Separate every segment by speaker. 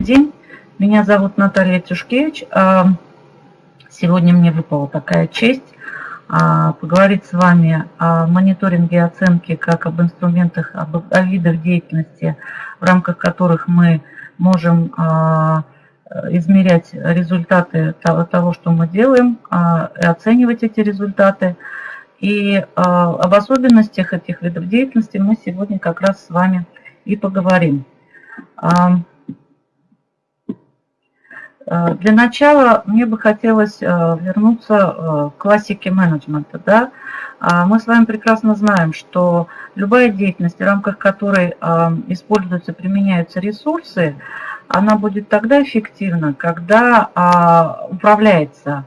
Speaker 1: день. Меня зовут Наталья Тюшкевич. А, сегодня мне выпала такая честь а, поговорить с вами о мониторинге и оценке как об инструментах, об, о видах деятельности, в рамках которых мы можем а, измерять результаты того, что мы делаем, и оценивать эти результаты. И об особенностях этих видов деятельности мы сегодня как раз с вами и поговорим. Э, для начала мне бы хотелось э, вернуться э, к классике менеджмента. Да? А, мы с вами прекрасно знаем, что любая деятельность, в рамках которой используются, применяются ресурсы, она будет тогда эффективна, когда а, управляется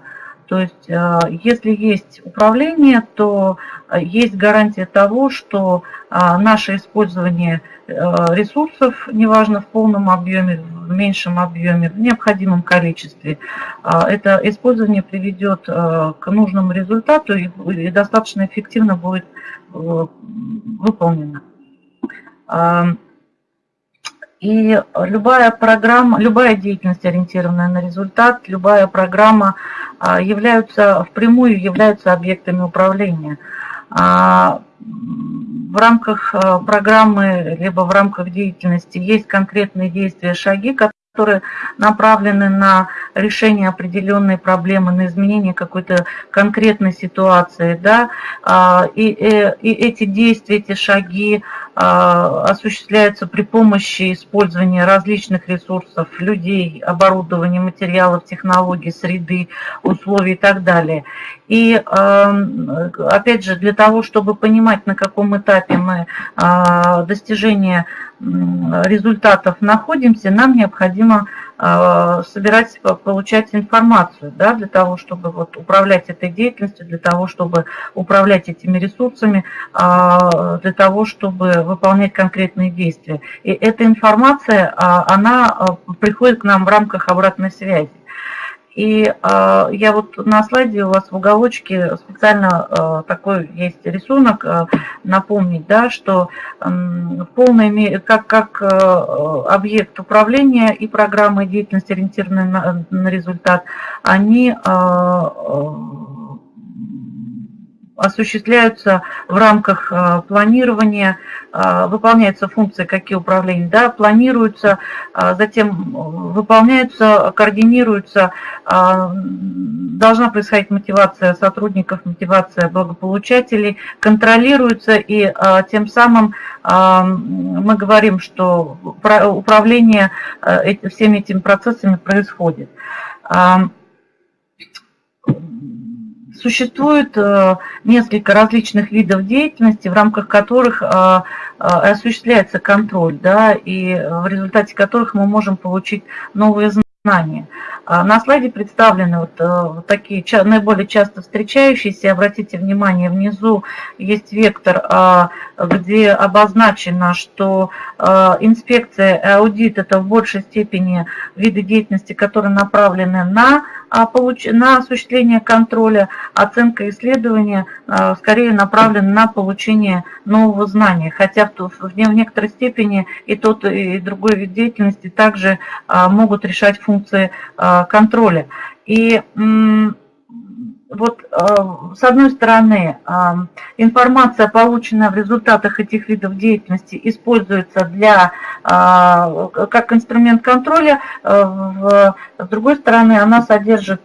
Speaker 1: то есть, э, если есть управление, то э, есть гарантия того, что э, наше использование ресурсов, неважно в полном объеме, в меньшем объеме, в необходимом количестве, это использование приведет к нужному результату и достаточно эффективно будет выполнено. И любая программа, любая деятельность, ориентированная на результат, любая программа а, являются, впрямую являются объектами управления. А, в рамках а, программы, либо в рамках деятельности есть конкретные действия, шаги, которые направлены на решение определенной проблемы, на изменение какой-то конкретной ситуации. Да? И, и, э, и эти действия, эти шаги, а, осуществляется при помощи использования различных ресурсов, людей, оборудования, материалов, технологий, среды, условий и так далее. И опять же, для того, чтобы понимать, на каком этапе мы а, достижения результатов находимся, нам необходимо а, собирать, получать информацию, да, для того, чтобы вот управлять этой деятельностью, для того, чтобы управлять этими ресурсами, а, для того, чтобы выполнять конкретные действия. И эта информация, а, она приходит к нам в рамках обратной связи. И э, я вот на слайде у вас в уголочке специально э, такой есть рисунок, э, напомнить, да, что э, в как, как э, объект управления и программы деятельности, ориентированные на, на результат, они э, осуществляются в рамках э, планирования, э, выполняются функции какие управления, да, планируются, э, затем выполняются, координируются, должна происходить мотивация сотрудников, мотивация благополучателей, контролируется и тем самым мы говорим, что управление всеми этими процессами происходит. Существует э, несколько различных видов деятельности, в рамках которых э, э, осуществляется контроль, да, и в результате которых мы можем получить новые знания. А на слайде представлены вот, такие наиболее часто встречающиеся. Обратите внимание, внизу есть вектор, а, где обозначено, что инспекция и аудит – это в большей степени виды деятельности, которые направлены на на осуществление контроля, оценка исследования а, скорее направлена на получение нового знания, хотя в некоторой степени и тот, и другой вид деятельности также а, могут решать функции контроля. И вот э, с одной стороны э, информация, полученная в результатах этих видов деятельности, используется для, э, как инструмент контроля, с другой стороны она содержит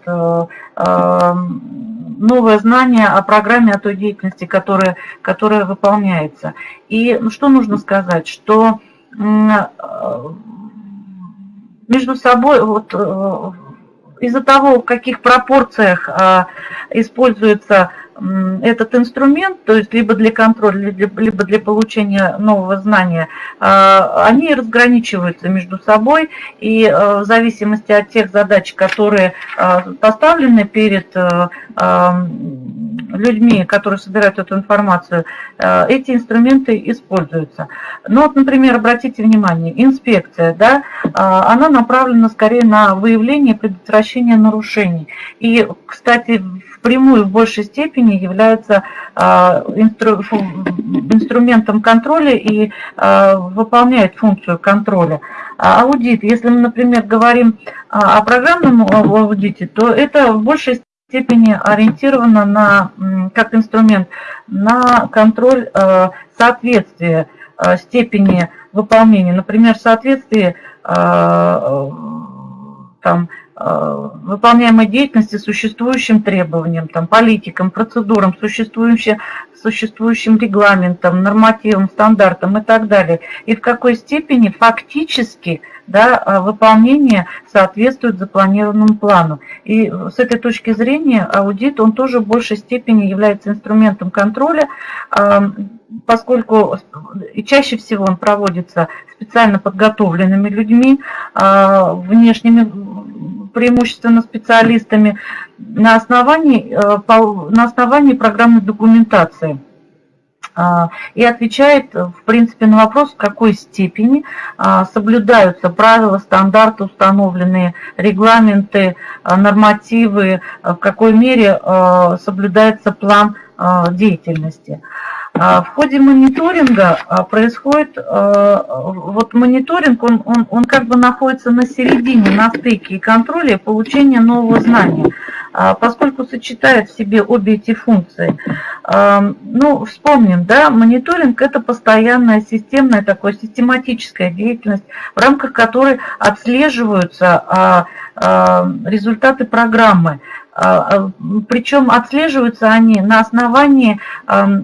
Speaker 1: новое знание о программе, о той деятельности, которая, которая выполняется. И ну, что нужно сказать, что между собой вот, из-за того, в каких пропорциях а, используется этот инструмент, то есть либо для контроля, либо для получения нового знания, а, они разграничиваются между собой, и а, в зависимости от тех задач, которые поставлены перед людьми, которые собирают эту информацию, э, эти инструменты используются. Ну вот, например, обратите внимание, инспекция, да, э, она направлена скорее на выявление и предотвращение нарушений. И, кстати, впрямую в большей степени являются инстру, инструментом контроля и выполняют функцию контроля. Аудит, если мы, например, говорим о программном аудите, то это в большей степени ориентировано на, как инструмент на контроль соответствия степени выполнения. Например, соответствие там, Э, выполняемой деятельности существующим требованиям, там, политикам, процедурам, существующим, существующим регламентам, нормативам, стандартам и так далее. И в какой степени фактически да, э, выполнение соответствует запланированному плану. И с этой точки зрения аудит, он тоже в большей степени является инструментом контроля, э, поскольку и чаще всего он проводится специально подготовленными людьми, внешними преимущественно специалистами, на основании, э, на основании программной документации а, и отвечает, в принципе, на вопрос, в какой степени а, соблюдаются правила, стандарты, установленные регламенты, а, нормативы, в какой мере соблюдается план деятельности. В ходе мониторинга происходит, вот мониторинг, он, он, он как бы находится на середине, на стыке и контроле получения нового знания, поскольку сочетает в себе обе эти функции. Ну, вспомним, да, мониторинг – это постоянная системная, такая систематическая деятельность, в рамках которой отслеживаются результаты программы, а, а, причем отслеживаются они на основании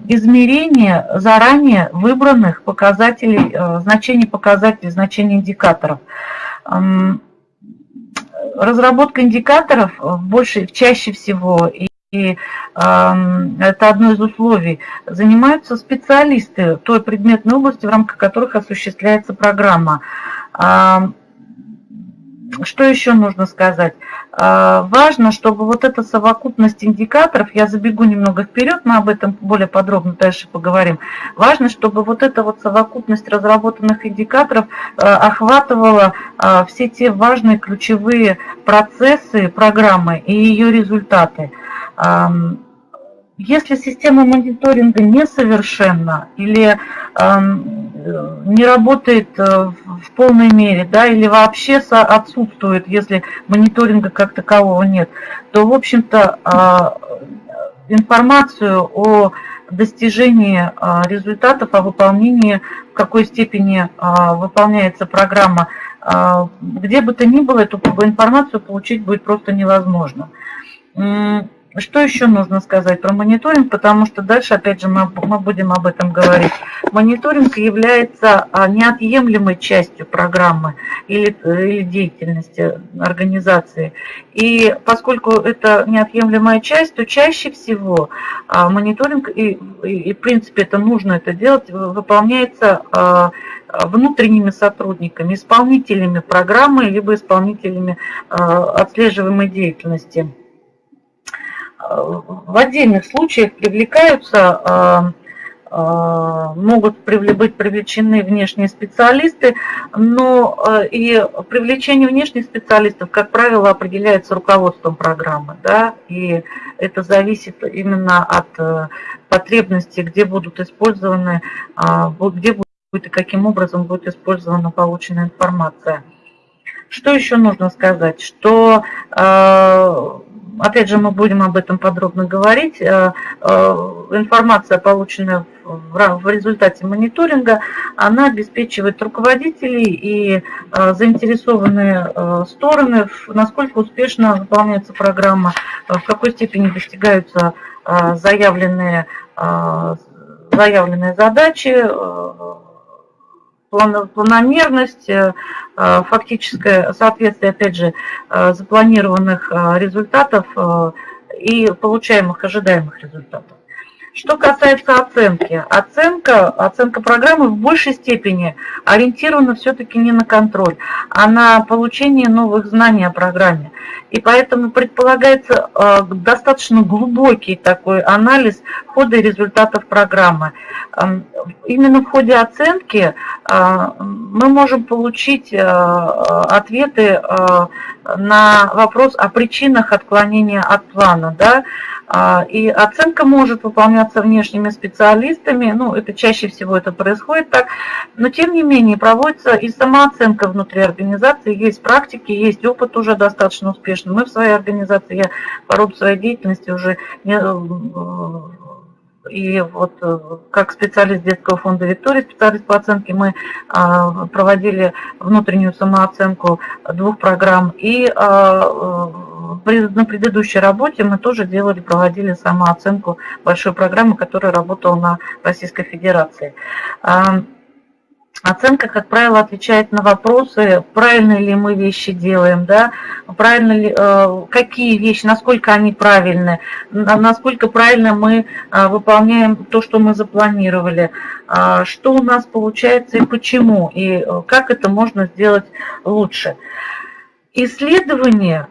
Speaker 1: измерения заранее выбранных показателей, значений показателей, значений индикаторов. Разработка индикаторов больше, чаще всего, и и это одно из условий, занимаются специалисты той предметной области, в рамках которых осуществляется программа. Что еще нужно сказать? А, важно, чтобы вот эта совокупность индикаторов, я забегу немного вперед, мы об этом более подробно дальше поговорим. Важно, чтобы вот эта вот совокупность разработанных индикаторов а, охватывала а, все те важные ключевые процессы программы и ее результаты. Если система мониторинга несовершенна или не работает э, в полной мере, да, или вообще отсутствует, если мониторинга как такового нет, то, в общем-то, э, информацию о достижении э, результатов, о выполнении, в какой степени э, выполняется программа, э, где бы то ни было, эту информацию получить будет просто невозможно. Что еще нужно сказать про мониторинг, потому что дальше, опять же, мы, мы будем об этом говорить. Мониторинг является а, неотъемлемой частью программы или, или деятельности организации. И поскольку это неотъемлемая часть, то чаще всего а, мониторинг, и, и, в принципе это нужно это делать, выполняется а, внутренними сотрудниками, исполнителями программы, либо исполнителями отслеживаемой деятельности в отдельных случаях привлекаются, а, а, могут быть привлечены внешние специалисты, но а, и привлечение внешних специалистов, как правило, определяется руководством программы, да, и это зависит именно от потребностей, где будут использованы, где будет и каким образом будет использована полученная информация. Что еще нужно сказать? Что опять же, мы будем об этом подробно говорить. Э, э, информация, полученная в результате мониторинга, она обеспечивает руководителей и э, заинтересованные стороны, насколько успешно выполняется программа, в какой степени достигаются заявленные, заявленные задачи, планомерность, э, э, фактическое соответствие, опять же, э, запланированных результатов и получаемых ожидаемых результатов. Что касается оценки, оценка, оценка программы в большей степени ориентирована все-таки не на контроль, а на получение новых знаний о программе. И поэтому предполагается э, достаточно глубокий такой анализ хода и результатов программы. Эм, именно в ходе оценки э, мы можем получить э, ответы на вопрос о причинах отклонения от плана. Да? А, и оценка может выполняться внешними специалистами, ну, это чаще всего это происходит так, но тем не менее проводится и самооценка внутри организации, есть практики, есть опыт уже достаточно успешный. Мы в своей организации, я по роду своей деятельности уже и вот э, как специалист детского фонда Виктория, специалист по оценке, мы а, проводили внутреннюю самооценку двух программ. И а, э, на предыдущей работе мы тоже делали, проводили самооценку большой программы, которая работала на Российской Федерации. Оценка, как правило, отвечает на вопросы, правильно ли мы вещи делаем, да, правильно ли, э, какие вещи, насколько они правильны, насколько правильно мы э, выполняем то, что мы запланировали, э, что у нас получается и почему, и как это можно сделать лучше. Исследование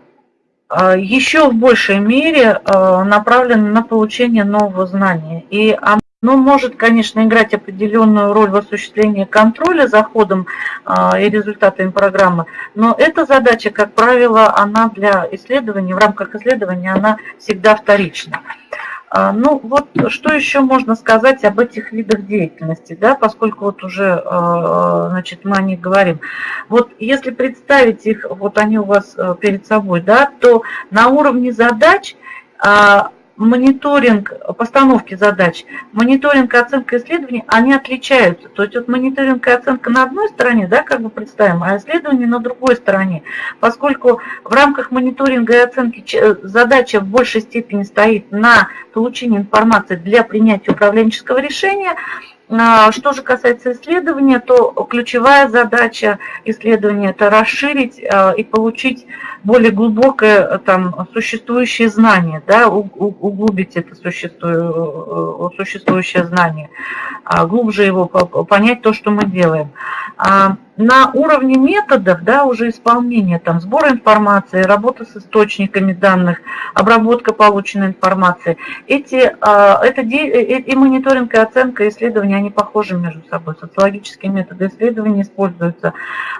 Speaker 1: еще в большей мере направлено на получение нового знания, и но может, конечно, играть определенную роль в осуществлении контроля за ходом а, и результатами программы, но эта задача, как правило, она для исследования, в рамках исследования, она всегда вторична. А, ну вот что еще можно сказать об этих видах деятельности, да, поскольку вот уже а, значит, мы о них говорим. Вот если представить их, вот они у вас э, перед собой, да, то на уровне задач мониторинг постановки задач, мониторинг и оценка исследований, они отличаются. То есть вот мониторинг и оценка на одной стороне, да, как бы представим, а исследование на другой стороне. Поскольку в рамках мониторинга и оценки задача в большей степени стоит на получение информации для принятия управленческого решения, что же касается исследования, то ключевая задача исследования – это расширить а, и получить более глубокое там, существующее знание, да, углубить это существующее знание, а, глубже его понять то, что мы делаем на уровне методов, да, уже исполнения, там, сбора информации, работа с источниками данных, обработка полученной информации, эти, а, это, э, э, и мониторинг, и оценка, и исследования, они похожи между собой, социологические методы исследования используются.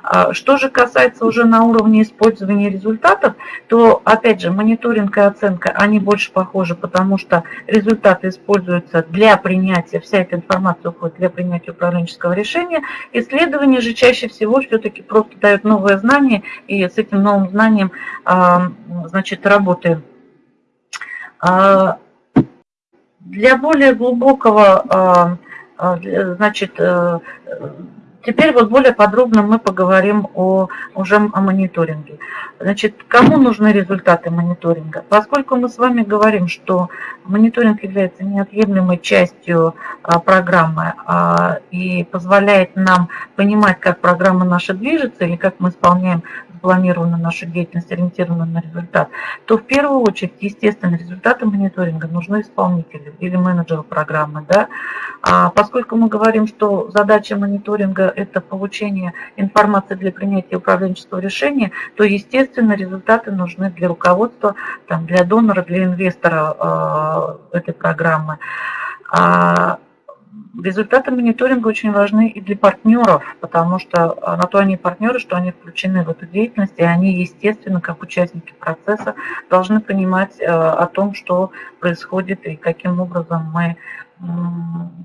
Speaker 1: А, что же касается уже на уровне использования результатов, то, опять же, мониторинг и оценка, они больше похожи, потому что результаты используются для принятия, вся эта информация уходит для принятия управленческого решения, исследования же чаще чаще всего все-таки просто дают новое знание, и с этим новым знанием, а, значит, работаем. А, для более глубокого, а, значит, э, Теперь вот более подробно мы поговорим о, уже о мониторинге. Значит, кому нужны результаты мониторинга? Поскольку мы с вами говорим, что мониторинг является неотъемлемой частью а, программы а, и позволяет нам понимать, как программа наша движется или как мы исполняем запланирована наша деятельность, ориентирована на результат, то в первую очередь, естественно, результаты мониторинга нужны исполнителю или менеджеру программы. Да? А поскольку мы говорим, что задача мониторинга – это получение информации для принятия управленческого решения, то, естественно, результаты нужны для руководства, там, для донора, для инвестора э, этой программы. Результаты мониторинга очень важны и для партнеров, потому что а, на то они партнеры, что они включены в эту деятельность, и они, естественно, как участники процесса, должны понимать э, о том, что происходит и каким образом мы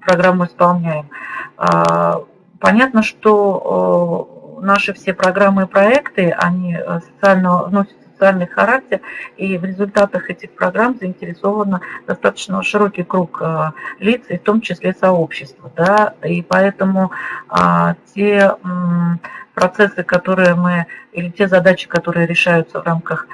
Speaker 1: программу исполняем. А, понятно, что наши все программы и проекты, они э, социально носят социальный характер, и в результатах этих программ заинтересовано достаточно широкий круг э, лиц, и в том числе сообщества. Да? И поэтому а, те процессы, которые мы, или те задачи, которые решаются в рамках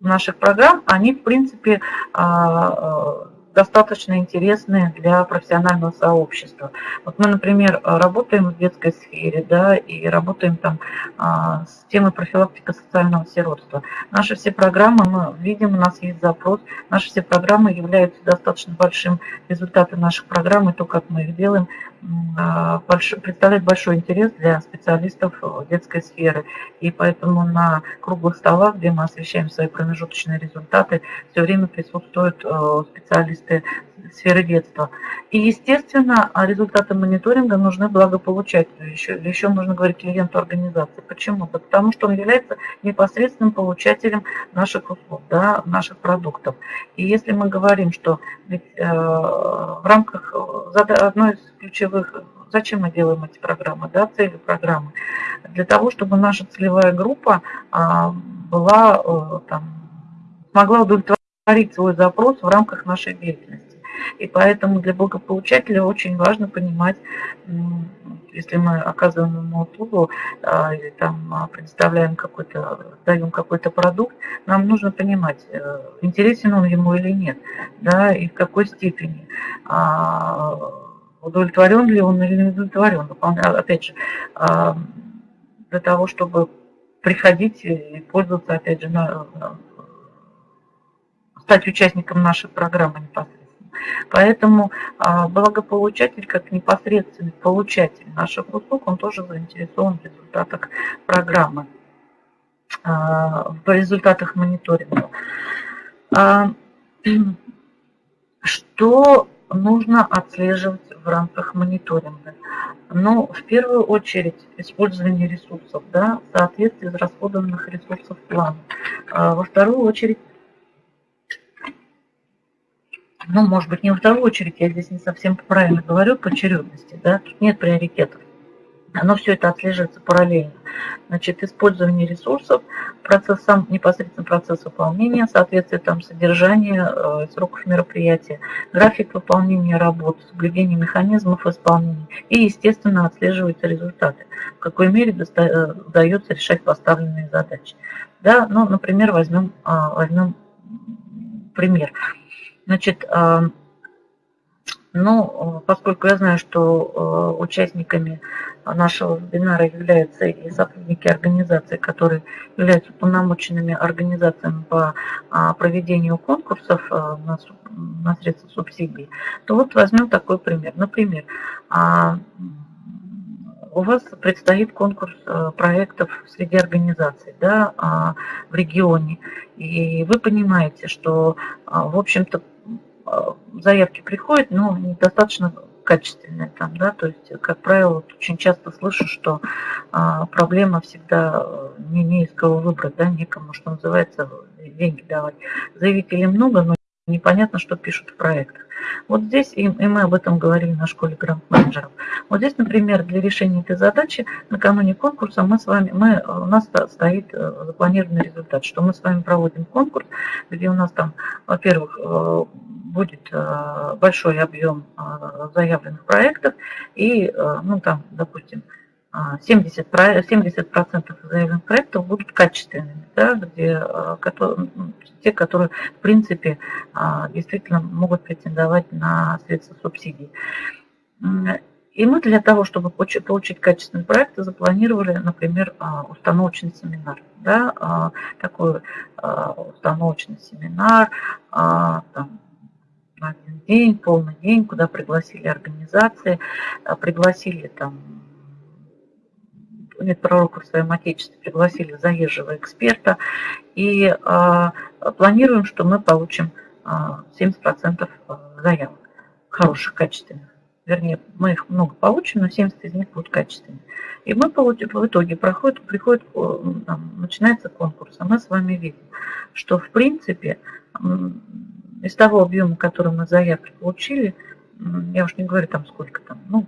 Speaker 1: наших программ, они, в принципе, а, достаточно интересные для профессионального сообщества. Вот мы, например, работаем в детской сфере, да, и работаем там а, с темой профилактика социального сиротства. Наши все программы, мы видим, у нас есть запрос, наши все программы являются достаточно большим результатом наших программ, и то, как мы их делаем, представляет большой интерес для специалистов детской сферы. И поэтому на круглых столах, где мы освещаем свои промежуточные результаты, все время присутствуют э, специалисты сферы детства. И, естественно, результаты мониторинга нужны благополучателю, еще, еще нужно говорить клиенту организации. Почему? Да потому что он является непосредственным получателем наших услуг, да, наших продуктов. И если мы говорим, что ведь, э, в рамках одной из ключевых Зачем мы делаем эти программы, да, цели программы? Для того, чтобы наша целевая группа а, была, э, там, смогла удовлетворить свой запрос в рамках нашей деятельности. И поэтому для благополучателя очень важно понимать, если мы оказываем ему услугу а, или там а, предоставляем какой-то, даем какой-то продукт, нам нужно понимать, э, интересен он ему или нет, да, и в какой степени удовлетворен ли он или не удовлетворен. Опять же, а, для того, чтобы приходить и пользоваться, опять же, на, стать участником нашей программы непосредственно. Поэтому а, благополучатель, как непосредственный получатель наших услуг, он тоже заинтересован в результатах программы, а, в результатах мониторинга. Что нужно отслеживать в рамках мониторинга. Но в первую очередь использование ресурсов, да, соответствие израсходованных ресурсов плана. А во вторую очередь, ну, может быть, не во вторую очередь, я здесь не совсем правильно говорю, по очередности, да, тут нет приоритетов оно все это отслеживается параллельно. Значит, использование ресурсов, процесс, сам непосредственно процесс выполнения, соответствие там содержания, э, сроков мероприятия, график выполнения работ, соблюдение механизмов исполнения и, естественно, отслеживаются результаты, в какой мере э, удается решать поставленные задачи. Да, ну, например, возьмем, э, возьмем пример. Значит, э, ну, поскольку я знаю, что э, участниками нашего вебинара являются и сотрудники организации, которые являются полномоченными организациями по а, проведению конкурсов э, на средства субсидий, то вот возьмем такой пример. Например, а, у вас предстоит конкурс э, проектов среди организаций да, а, в регионе, и вы понимаете, что, в общем-то, Э, заявки приходят, но недостаточно качественные там, да, то есть, как правило, очень часто слышу, что а, проблема всегда э, не, не из кого выбрать, да, некому, что называется, деньги давать. Заявителей много, но непонятно, что пишут в проектах. Вот здесь, и, и мы об этом говорили на школе грант-менеджеров, вот здесь, например, для решения этой задачи накануне конкурса мы с вами, мы, у нас стоит э, запланированный результат, что мы с вами проводим конкурс, где у нас там, во-первых, э, будет э, большой объем заявленных проектов и, ну там, допустим, 70%, 70 заявленных проектов будут качественными, да, где, которые, те, которые, в принципе, действительно могут претендовать на средства субсидий. И мы для того, чтобы получить качественный проект, запланировали, например, установочный семинар. Да, такой установочный семинар, там, один день, полный день, куда пригласили организации, пригласили там нет пророков в своем Отечестве, пригласили заезжего эксперта и э, планируем, что мы получим э, 70% заявок хороших, качественных. Вернее, мы их много получим, но 70 из них будут качественные. И мы получим, в итоге проходит, приходит, начинается конкурс, а мы с вами видим, что в принципе из того объема, который мы заявки получили, я уж не говорю там сколько там, ну,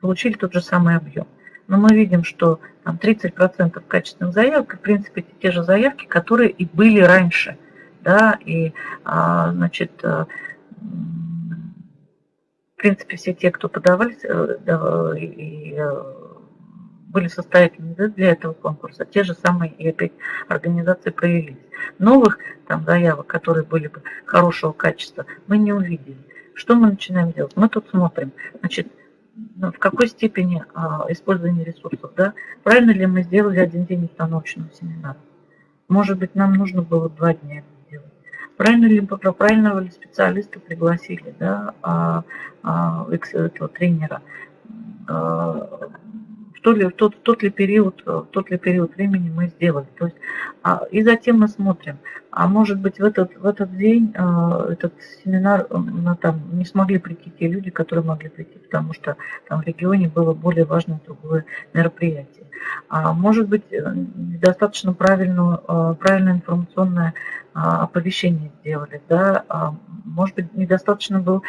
Speaker 1: получили тот же самый объем но мы видим, что там 30% качественных заявок, в принципе, это те же заявки, которые и были раньше. Да, и, а, значит, э, в принципе, все те, кто подавались э, и э, были состоятельны для этого конкурса, те же самые и опять организации проявились. Новых там заявок, которые были бы хорошего качества, мы не увидели. Что мы начинаем делать? Мы тут смотрим. Значит, в какой степени а, использование ресурсов, да? Правильно ли мы сделали один день установочного семинара? Может быть, нам нужно было два дня это сделать. Правильно ли правильного ли специалиста пригласили, да, а, а, этого тренера? А, в то ли, тот, тот, ли период, в тот ли период времени мы сделали. То есть, а, и затем мы смотрим, а может быть в этот, в этот день а, этот семинар ну, там, не смогли прийти те люди, которые могли прийти, потому что там в регионе было более важное другое мероприятие. А может быть достаточно правильно, правильное информационное оповещение сделали, да, может быть недостаточно был,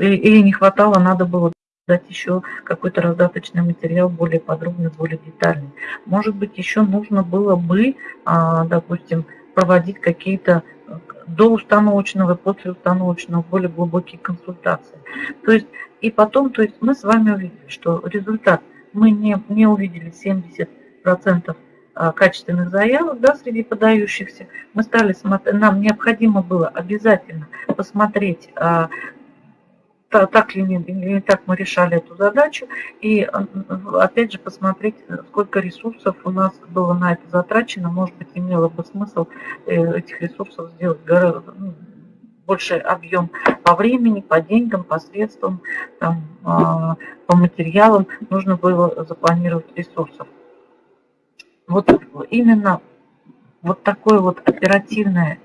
Speaker 1: или не хватало, надо было дать еще какой-то раздаточный материал более подробный, более детальный. Может быть, еще нужно было бы, а, допустим, проводить какие-то э, до установочного после установочного более глубокие консультации. То есть, и потом, то есть мы с вами увидели, что результат, мы не, не увидели 70% а, качественных заявок да, среди подающихся. Мы стали смотреть, нам необходимо было обязательно посмотреть а, так ли не, не так мы решали эту задачу. И опять же посмотреть, сколько ресурсов у нас было на это затрачено. Может быть, имело бы смысл э, этих ресурсов сделать гораздо ну, больший объем по времени, по деньгам, по средствам, там, а, по материалам. Нужно было запланировать ресурсов. Вот именно вот такое вот оперативное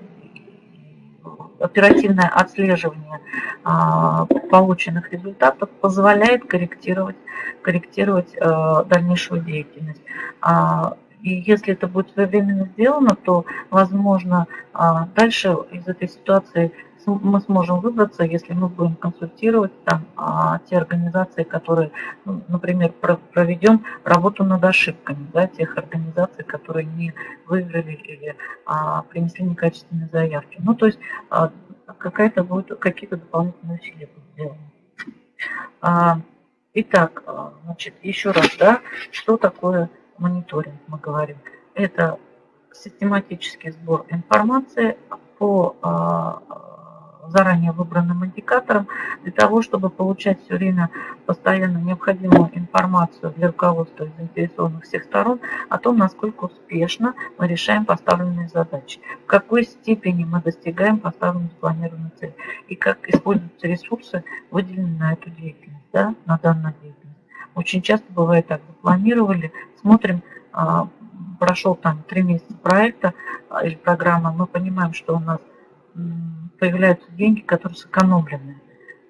Speaker 1: оперативное отслеживание а, полученных результатов позволяет корректировать, корректировать а, дальнейшую деятельность. А, и если это будет своевременно сделано, то, возможно, дальше из этой ситуации мы сможем выбраться, если мы будем консультировать там, а, те организации, которые, ну, например, проведем работу над ошибками да, тех организаций, которые не выиграли или а, принесли некачественные заявки. Ну, то есть а, какая-то будет, какие-то дополнительные усилия будут сделаны. А, итак, а, значит, еще раз, да, что такое мониторинг, мы говорим. Это систематический сбор информации по а, заранее выбранным индикатором для того, чтобы получать все время постоянно необходимую информацию для руководства заинтересованных всех сторон о том, насколько успешно мы решаем поставленные задачи, в какой степени мы достигаем поставленной спланированной цели и как используются ресурсы, выделенные на эту деятельность, да, на данную деятельность. Очень часто бывает так, запланировали, смотрим, а, прошел там три месяца проекта а, или программы, мы понимаем, что у нас появляются деньги, которые сэкономлены.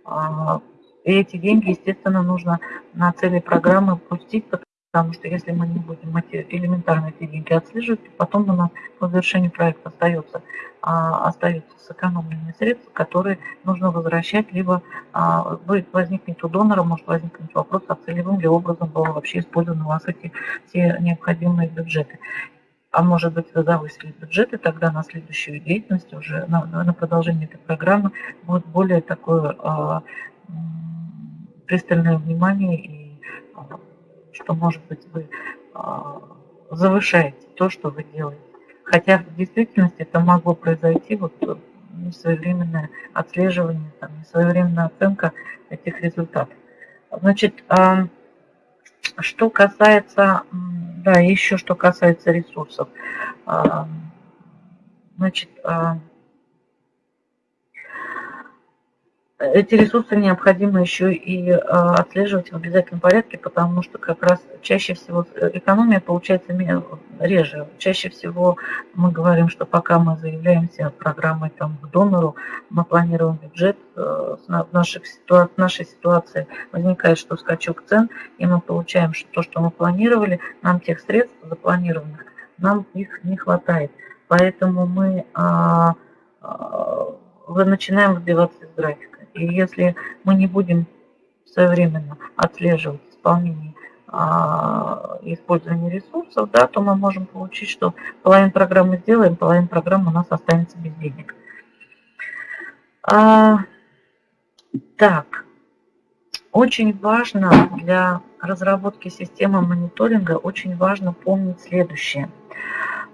Speaker 1: А, и эти деньги, естественно, нужно на цели программы пустить, потому что если мы не будем эти, элементарно эти деньги отслеживать, потом у нас по завершению проекта остается, а, остаются сэкономленные средства, которые нужно возвращать, либо а, будет возникнет у донора, может возникнуть вопрос, а целевым ли образом было вообще использованы у вас эти все необходимые бюджеты а может быть вы завысили бюджеты, тогда на следующую деятельность уже на, на продолжение этой программы будет более такое а, пристальное внимание и а, что может быть вы а, завышаете то, что вы делаете. Хотя в действительности это могло произойти вот несвоевременное отслеживание, там, несвоевременная оценка этих результатов. Значит, а, что касается да, еще что касается ресурсов. А, значит, а, эти ресурсы необходимо еще и а, отслеживать в обязательном порядке, потому что как раз чаще всего экономия получается реже. Чаще всего мы говорим, что пока мы заявляемся программой там, к донору, мы планируем бюджет, э, в нашей, ситуации, в нашей ситуации возникает, что скачок цен, и мы получаем что то, что мы планировали, нам тех средств запланированных, нам их не хватает. Поэтому мы а, а, начинаем выбиваться из графика. И если мы не будем своевременно отслеживать исполнение а, использования ресурсов, да, то мы можем получить, что половину программы сделаем, половина программы у нас останется без денег. А, так, очень важно для разработки системы мониторинга, очень важно помнить следующее –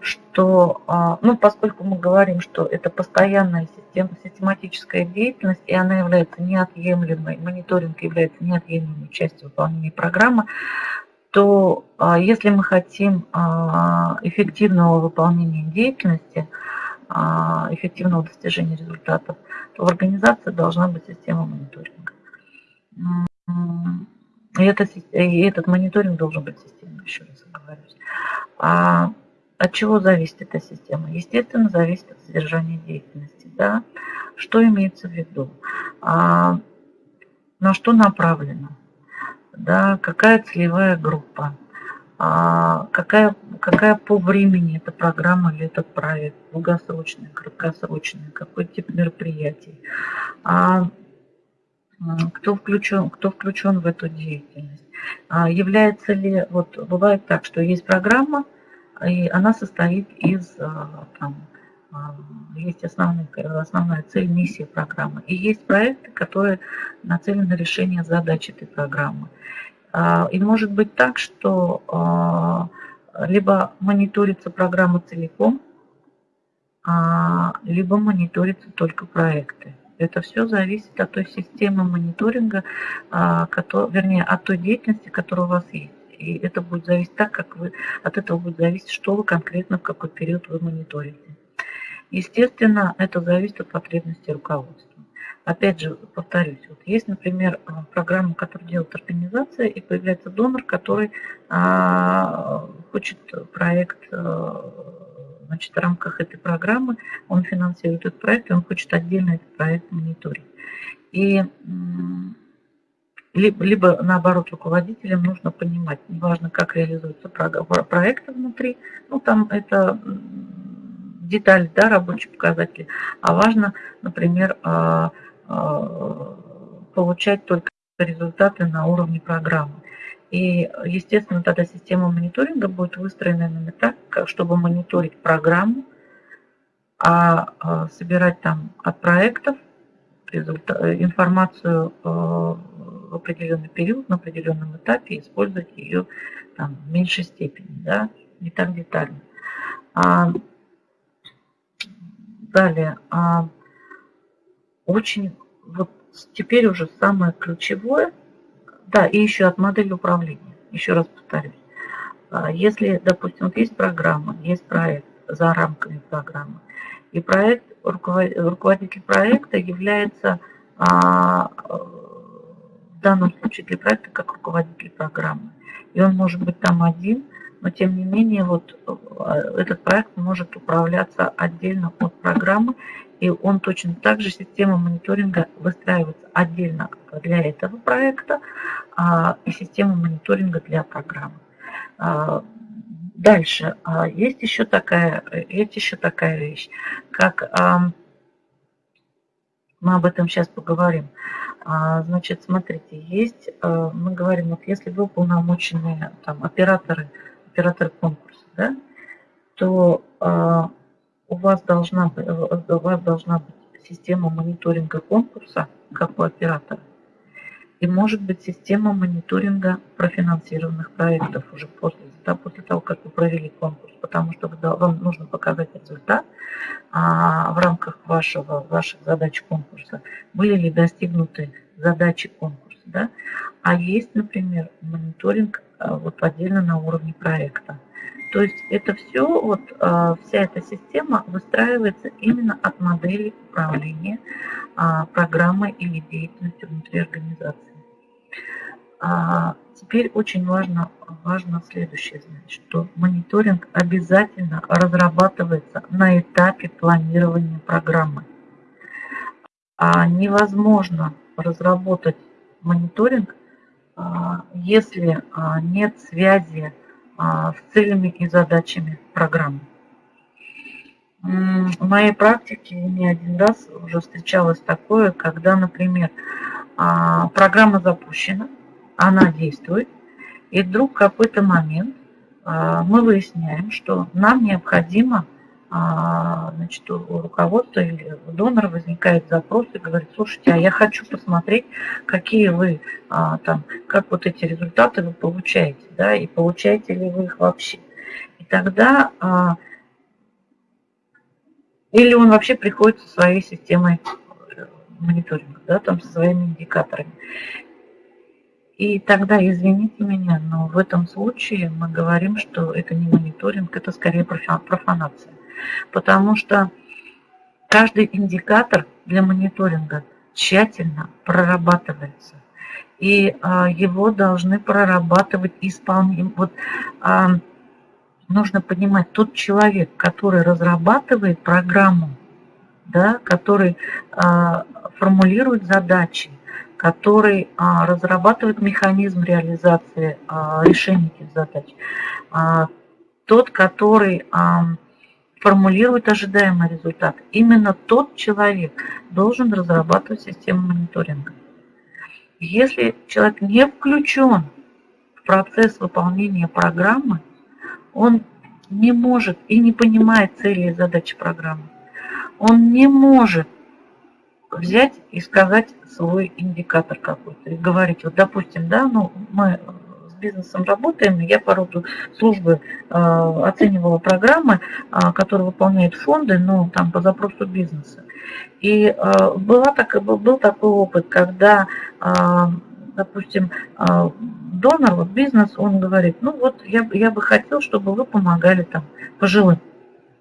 Speaker 1: что, а, ну, поскольку мы говорим, что это постоянная система, систематическая деятельность, и она является неотъемлемой, мониторинг является неотъемлемой частью выполнения программы, то а, если мы хотим а, эффективного выполнения деятельности, эффективного достижения результатов, то в организации должна быть система мониторинга. И, это, и этот мониторинг должен быть системным, еще раз оговорюсь. От чего зависит эта система? Естественно, зависит от содержания деятельности. Да? Что имеется в виду? А, на что направлено? Да? Какая целевая группа? А, какая, какая по времени эта программа или этот проект? Долгосрочная, краткосрочная? Какой тип мероприятий? А, кто включен, кто включен в эту деятельность. А является ли, вот бывает так, что есть программа, и она состоит из, а, там, а, есть основная, основная цель, миссия программы. И есть проекты, которые нацелены на решение задач этой программы. А, и может быть так, что либо мониторится программа целиком, либо мониторятся только проекты. Это все зависит от той системы мониторинга, а, вернее, от той деятельности, которая у вас есть. И это будет зависеть так, как вы, от этого будет зависеть, что вы конкретно, в какой период вы мониторите. Естественно, это зависит от потребностей руководства. Опять же, повторюсь, вот есть, например, а, программа, которую делает организация, и появляется донор, который а, хочет проект а, Значит, в рамках этой программы он финансирует этот проект, и он хочет отдельно этот проект мониторить. И либо, наоборот руководителям нужно понимать, неважно, как реализуются проекты внутри, ну там это детали, да, рабочие показатели, а важно, например, а, а, получать только результаты на уровне программы. И, естественно, тогда система мониторинга будет выстроена именно так, чтобы мониторить программу, а, а собирать там от проектов информацию э, в определенный период, на определенном этапе, использовать ее там, в меньшей степени, да, не так детально. А, далее, а, очень, вот теперь уже самое ключевое – да, и еще от модели управления. Еще раз повторюсь. А, если, допустим, вот есть программа, есть проект за рамками программы, и проект, руководитель проекта является а, данном случае для проекта как руководитель программы. И он может быть там один, но тем не менее вот а, этот проект может управляться отдельно от программы и он точно так же, система мониторинга выстраивается отдельно для этого проекта а, и система мониторинга для программы. А, дальше. А, есть еще такая, есть еще такая вещь, как мы об этом сейчас поговорим. Значит, смотрите, есть, мы говорим, вот если вы уполномоченные там, операторы, операторы конкурса, да, то у вас должна, у вас должна быть система мониторинга конкурса, как у оператора, и может быть система мониторинга профинансированных проектов уже после, да, после того, как вы провели конкурс, потому что вам нужно показать результат а, в рамках вашего, ваших задач конкурса, были ли достигнуты задачи конкурса. Да? А есть, например, мониторинг а, вот отдельно на уровне проекта. То есть это все, вот а, вся эта система выстраивается именно от модели управления а, программой или деятельностью внутри организации. А, теперь очень важно, важно следующее знать, что мониторинг обязательно разрабатывается на этапе планирования программы. А невозможно разработать мониторинг, если нет связи а, с целями и задачами программы. В моей практике не один раз уже встречалось такое, когда, например, а, программа запущена, она действует, и вдруг в какой-то момент а, мы выясняем, что нам необходимо а, значит, у руководства или у донора возникает запрос и говорит, слушайте, а я хочу посмотреть, какие вы а, там, как вот эти результаты вы получаете, да, и получаете ли вы их вообще. И тогда, или он вообще приходит со своей системой мониторинга, да, там со своими индикаторами. И тогда, извините меня, но в этом случае мы говорим, что это не мониторинг, это скорее профанация потому что каждый индикатор для мониторинга тщательно прорабатывается. и а, его должны прорабатывать исполнение. Вот а, нужно понимать, тот человек, который разрабатывает программу, да, который а, формулирует задачи, который а, разрабатывает механизм реализации а, решения этих задач, а, тот, который формулирует ожидаемый результат. Именно тот человек должен разрабатывать систему мониторинга. Если человек не включен в процесс выполнения программы, он не может и не понимает цели и задачи программы. Он не может взять и сказать свой индикатор какой-то и говорить, вот допустим, да, ну мы бизнесом работаем, я по роду службы э, оценивала программы, э, которые выполняют фонды, ну, там, по запросу бизнеса. И э, была так, был такой опыт, когда, допустим, донор, вот бизнес, он говорит, ну вот я, я бы хотел, чтобы вы помогали там пожилым,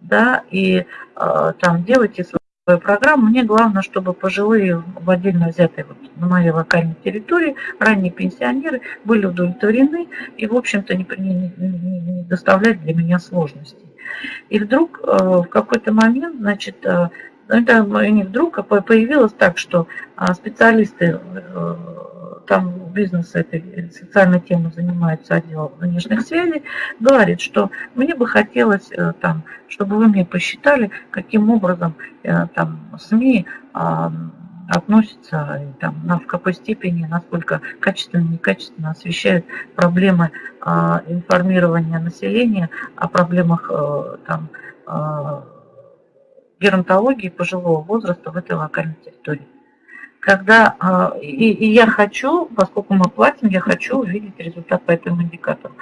Speaker 1: да, и там делайте свою программу. Мне главное, чтобы пожилые в отдельно взятой вот на моей локальной территории, ранние пенсионеры были удовлетворены и, в общем-то, не, не, не, не доставляют для меня сложностей. И вдруг э, в какой-то момент, значит, э, это не вдруг, а появилось так, что а, специалисты э, там бизнес этой социальной темой занимается отдел внешних связей, говорит, что мне бы хотелось там, чтобы вы мне посчитали, каким образом там СМИ относятся, там, на, в какой степени, насколько качественно, некачественно освещают проблемы а, информирования населения о проблемах а, там, а, геронтологии пожилого возраста в этой локальной территории. Когда, а, и, и я хочу, поскольку мы платим, я хочу увидеть результат по этому индикатору.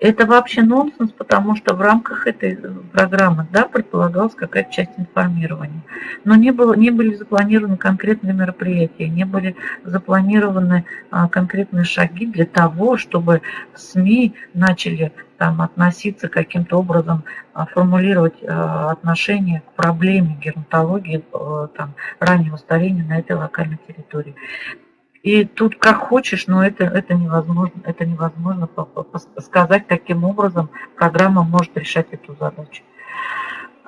Speaker 1: Это вообще нонсенс, потому что в рамках этой э, программы да, предполагалась какая-то часть информирования. Но не, было, не были запланированы конкретные мероприятия, не были запланированы а, конкретные шаги для того, чтобы СМИ начали там, относиться каким-то образом, а, формулировать а, отношение к проблеме геронтологии а, там, раннего старения на этой локальной территории. И тут как хочешь, но это, это невозможно, это невозможно сказать таким образом, программа может решать эту задачу.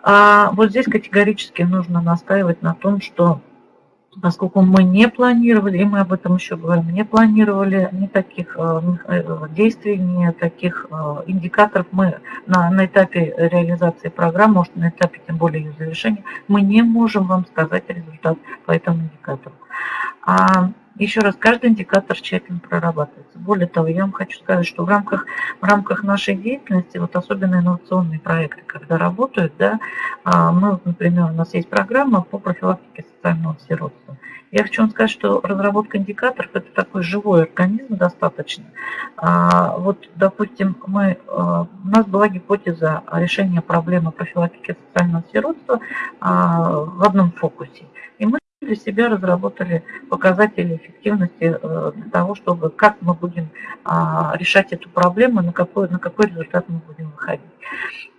Speaker 1: А вот здесь категорически нужно настаивать на том, что поскольку мы не планировали, и мы об этом еще говорим, не планировали ни таких э, э, действий, ни таких э, индикаторов, мы на, на этапе реализации программы, может на этапе тем более ее завершения, мы не можем вам сказать результат по этому индикатору. Еще раз, каждый индикатор тщательно прорабатывается. Более того, я вам хочу сказать, что в рамках, в рамках нашей деятельности, вот особенно инновационные проекты, когда работают, да, а, мы, например, у нас есть программа по профилактике социального сиротства. Я хочу вам сказать, что разработка индикаторов – это такой живой организм достаточно. А, вот, допустим, мы, а, у нас была гипотеза решения проблемы профилактики социального сиротства в одном фокусе. И мы для себя разработали показатели эффективности э, для того, чтобы как мы будем а, решать эту проблему, на какой, на какой результат мы будем выходить.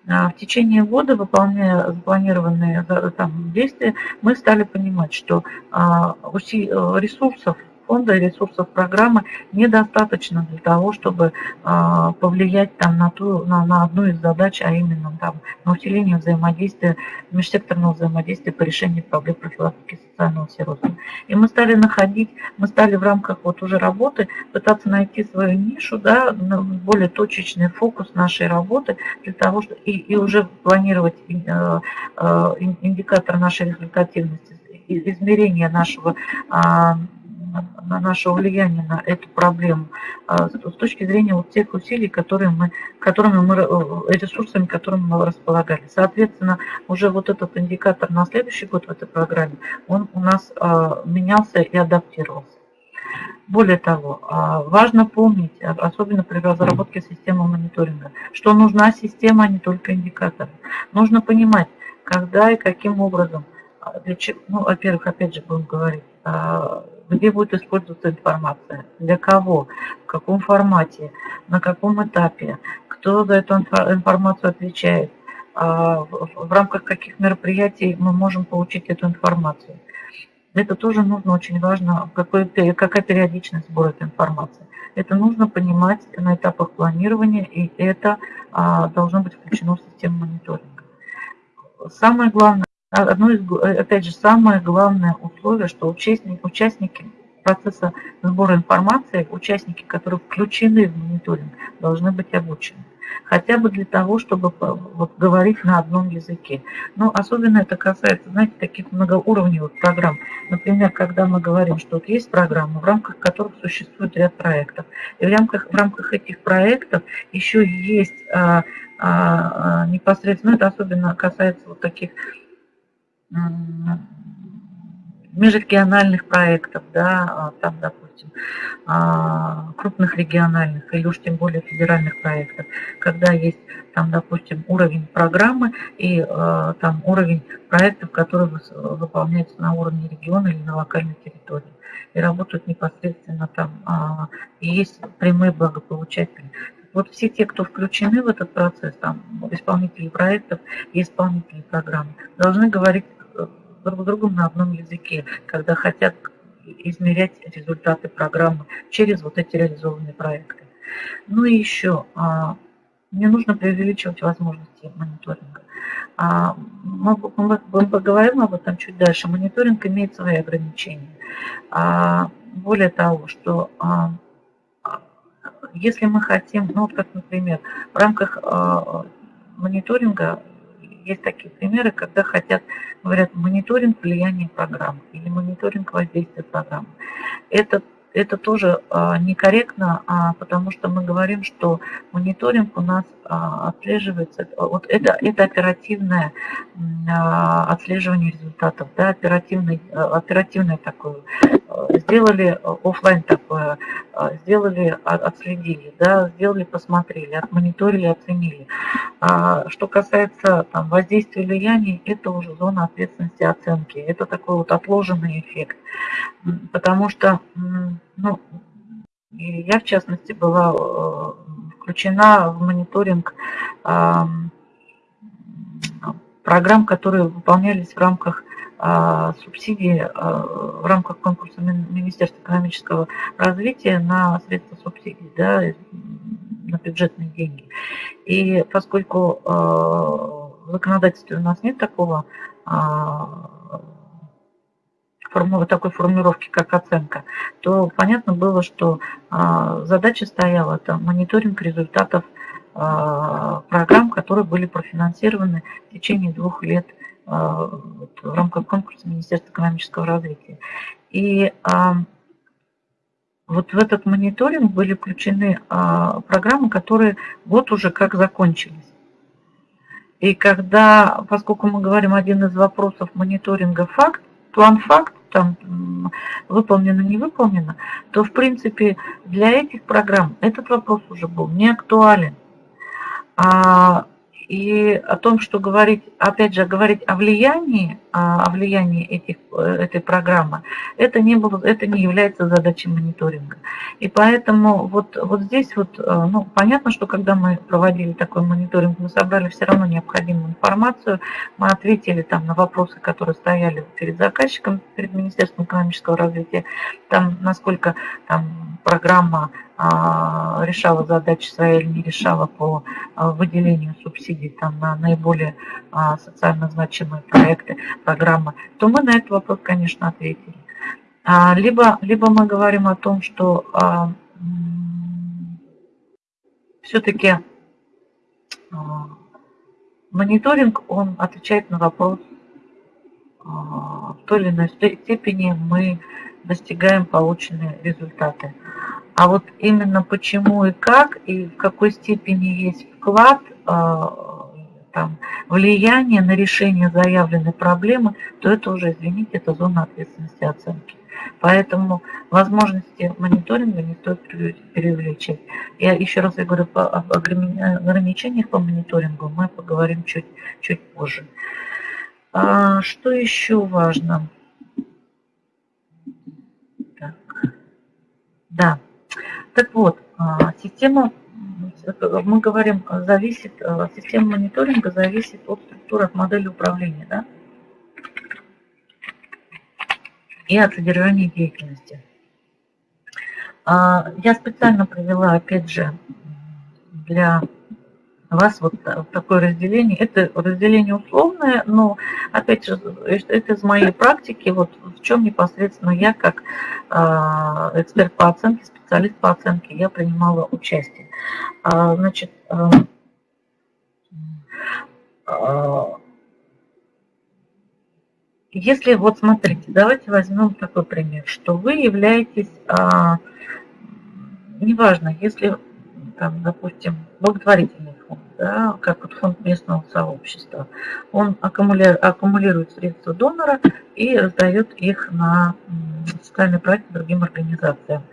Speaker 1: А, в течение года, выполняя запланированные там, действия, мы стали понимать, что а, ресурсов фонда и ресурсов программы недостаточно для того, чтобы а, повлиять там, на, ту, на, на одну из задач, а именно там, на усиление взаимодействия, межсекторного взаимодействия по решению проблем профилактики социального сиротства. И мы стали находить, мы стали в рамках вот уже работы пытаться найти свою нишу, да, более точечный фокус нашей работы для того, чтобы и, и уже планировать э, э, индикатор нашей результативности, измерения нашего а, на наше влияние на эту проблему а, с точки зрения вот тех усилий, которые мы, которыми мы, э, ресурсами, которыми мы располагали. Соответственно, уже вот этот индикатор на следующий год в этой программе, он у нас а, менялся и адаптировался. Более того, а, важно помнить, особенно при разработке системы мониторинга, что нужна система, а не только индикаторы. Нужно понимать, когда и каким образом, для чего, ну, во-первых, опять же будем говорить, где будет использоваться информация, для кого, в каком формате, на каком этапе, кто за эту информацию отвечает, а, в рамках каких мероприятий мы можем получить эту информацию. Это тоже нужно, очень важно, какой, какая периодичность сбора этой информации. Это нужно понимать на этапах планирования, и это а, должно быть включено в систему мониторинга. Самое главное, одно из, опять же, самое главное условие, что участники, участники процесса сбора информации, участники, которые включены в мониторинг, должны быть обучены хотя бы для того, чтобы вот, говорить на одном языке. Но особенно это касается, знаете, таких многоуровневых программ. Например, когда мы говорим, что вот есть программы, в рамках которых существует ряд проектов. И в рамках, в рамках этих проектов еще есть а, а, а непосредственно, это особенно касается вот таких межрегиональных проектов, да, а, там, допустим, а, крупных региональных или уж тем более федеральных проектов, когда есть там, допустим, уровень программы и а, там уровень проектов, которые выполняются на уровне региона или на локальной территории и работают непосредственно там, и есть прямые благополучатели. Вот все те, кто включены в этот процесс, там, исполнители проектов и исполнители программы, должны говорить друг с другом на одном языке, когда хотят измерять результаты программы через вот эти реализованные проекты. Ну и еще, а, не нужно преувеличивать возможности мониторинга. А, мы, поговорим об этом чуть дальше. Мониторинг имеет свои ограничения. А, более того, что если мы хотим, ну вот как, например, в рамках мониторинга есть такие примеры, когда хотят, говорят, мониторинг влияния программы или мониторинг воздействия программы. Это это тоже а, некорректно, а, потому что мы говорим, что мониторинг у нас а, отслеживается, вот это, это оперативное отслеживание результатов, да, оперативный, оперативное такое. Сделали офлайн такое, сделали, отследили, да, сделали, посмотрели, отмониторили, оценили. Что касается там, воздействия влияний, это уже зона ответственности оценки. Это такой вот отложенный эффект. Потому что ну, я, в частности, была э, включена в мониторинг программ, которые выполнялись в рамках а, субсидии, а, в рамках конкурса Министерства экономического развития на средства субсидий, да, на бюджетные деньги. И поскольку а, в законодательстве у нас нет такого такой формулировки, как оценка, то понятно было, что а, задача стояла там мониторинг результатов программ, которые были профинансированы в течение двух лет в рамках конкурса Министерства экономического развития. И вот в этот мониторинг были включены программы, которые вот уже как закончились. И когда, поскольку мы говорим один из вопросов мониторинга факт, план факт, там выполнено, не выполнено, то в принципе для этих программ этот вопрос уже был не актуален. А и о том, что говорить, опять же, говорить о влиянии, о влиянии этих, этой программы, это не, было, это не является задачей мониторинга. И поэтому вот, вот здесь вот, э, ну, понятно, что когда мы проводили такой мониторинг, мы собрали все равно необходимую информацию, мы ответили там на вопросы, которые стояли перед заказчиком, перед Министерством экономического развития, там, насколько там программа а, решала задачи свои или не решала по а, выделению субсидий там, на наиболее а, социально значимые проекты, программы, то мы на этот вопрос, конечно, ответили. Либо, либо мы говорим о том, что все-таки мониторинг, он отвечает на вопрос, в той или иной степени мы достигаем полученные результаты. А вот именно почему и как, и в какой степени есть вклад, а, там, влияние на решение заявленной проблемы, то это уже, извините, это зона ответственности оценки. Поэтому возможности мониторинга не стоит преувеличить. Я еще раз я говорю, об ограничениях по мониторингу мы поговорим чуть, чуть позже. А, что еще важно? Так. Да. Так вот, а, система, мы говорим, зависит, а, система мониторинга зависит от структуры, от модели управления, да? и от содержания деятельности. А, я специально привела, опять же, для вас вот такое разделение. Это разделение условное, но, опять же, это из моей практики, вот в чем непосредственно я, как а, эксперт по оценке, специалист по оценке, я принимала участие. А, значит, если вот смотрите, давайте возьмем такой пример, что вы являетесь, а, неважно, если, там, допустим, благотворительный фонд, да, как вот фонд местного сообщества, он аккумулирует, аккумулирует средства донора и раздает их на социальные проекты другим организациям.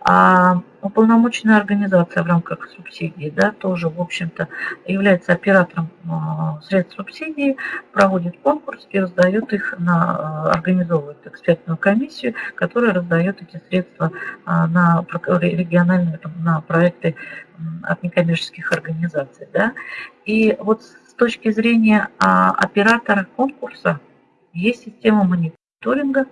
Speaker 1: А уполномоченная организация в рамках субсидии, да, тоже, в общем-то, является оператором а, средств субсидии, проводит конкурс и раздает их на, а, организовывает экспертную комиссию, которая раздает эти средства а, на региональные, на проекты от некоммерческих организаций. Да. И вот с точки зрения оператора конкурса есть система мониторинга,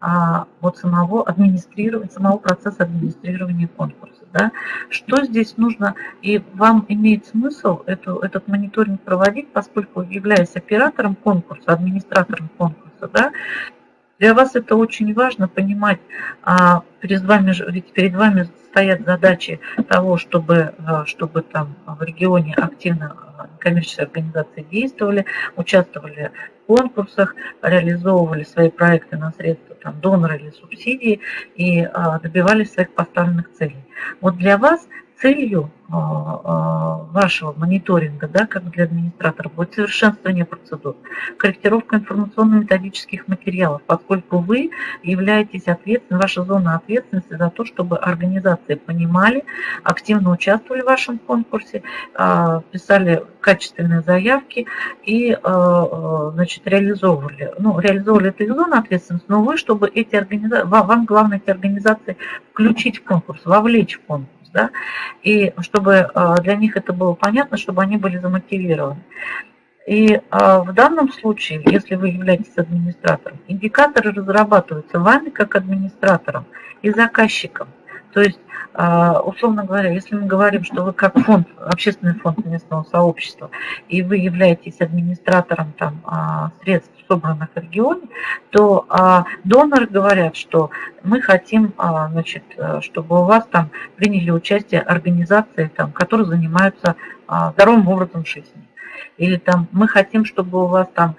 Speaker 1: а, вот самого администрирования, самого процесса администрирования конкурса. Да? Что здесь нужно, и вам имеет смысл эту, этот мониторинг проводить, поскольку являясь оператором конкурса, администратором конкурса, да, для вас это очень важно понимать, а перед вами, ведь перед вами стоят задачи того, чтобы, а, чтобы там в регионе активно коммерческие организации действовали, участвовали конкурсах, реализовывали свои проекты на средства там, донора или субсидии и а, добивались своих поставленных целей. Вот для вас целью а, а, вашего мониторинга, да, как для администратора, будет совершенствование процедур, корректировка информационно-методических материалов, поскольку вы являетесь ответственным, ваша зона ответственности за то, чтобы организации понимали, активно участвовали в вашем конкурсе, а, писали качественные заявки и значит, реализовывали. Ну, реализовывали это их зона ответственности, но вы, чтобы эти организации, вам главное эти организации включить в конкурс, вовлечь в конкурс да, и чтобы а, для них это было понятно, чтобы они были замотивированы. И а, в данном случае, если вы являетесь администратором, индикаторы разрабатываются вами как администратором и заказчиком. То есть, а, условно говоря, если мы говорим, что вы как фонд, общественный фонд местного сообщества, и вы являетесь администратором там, средств собранных в регионе, то а, доноры говорят, что мы хотим, а, значит, э, чтобы у вас там приняли участие организации, там, которые занимаются а, здоровым образом жизни. Или там мы хотим, чтобы у вас там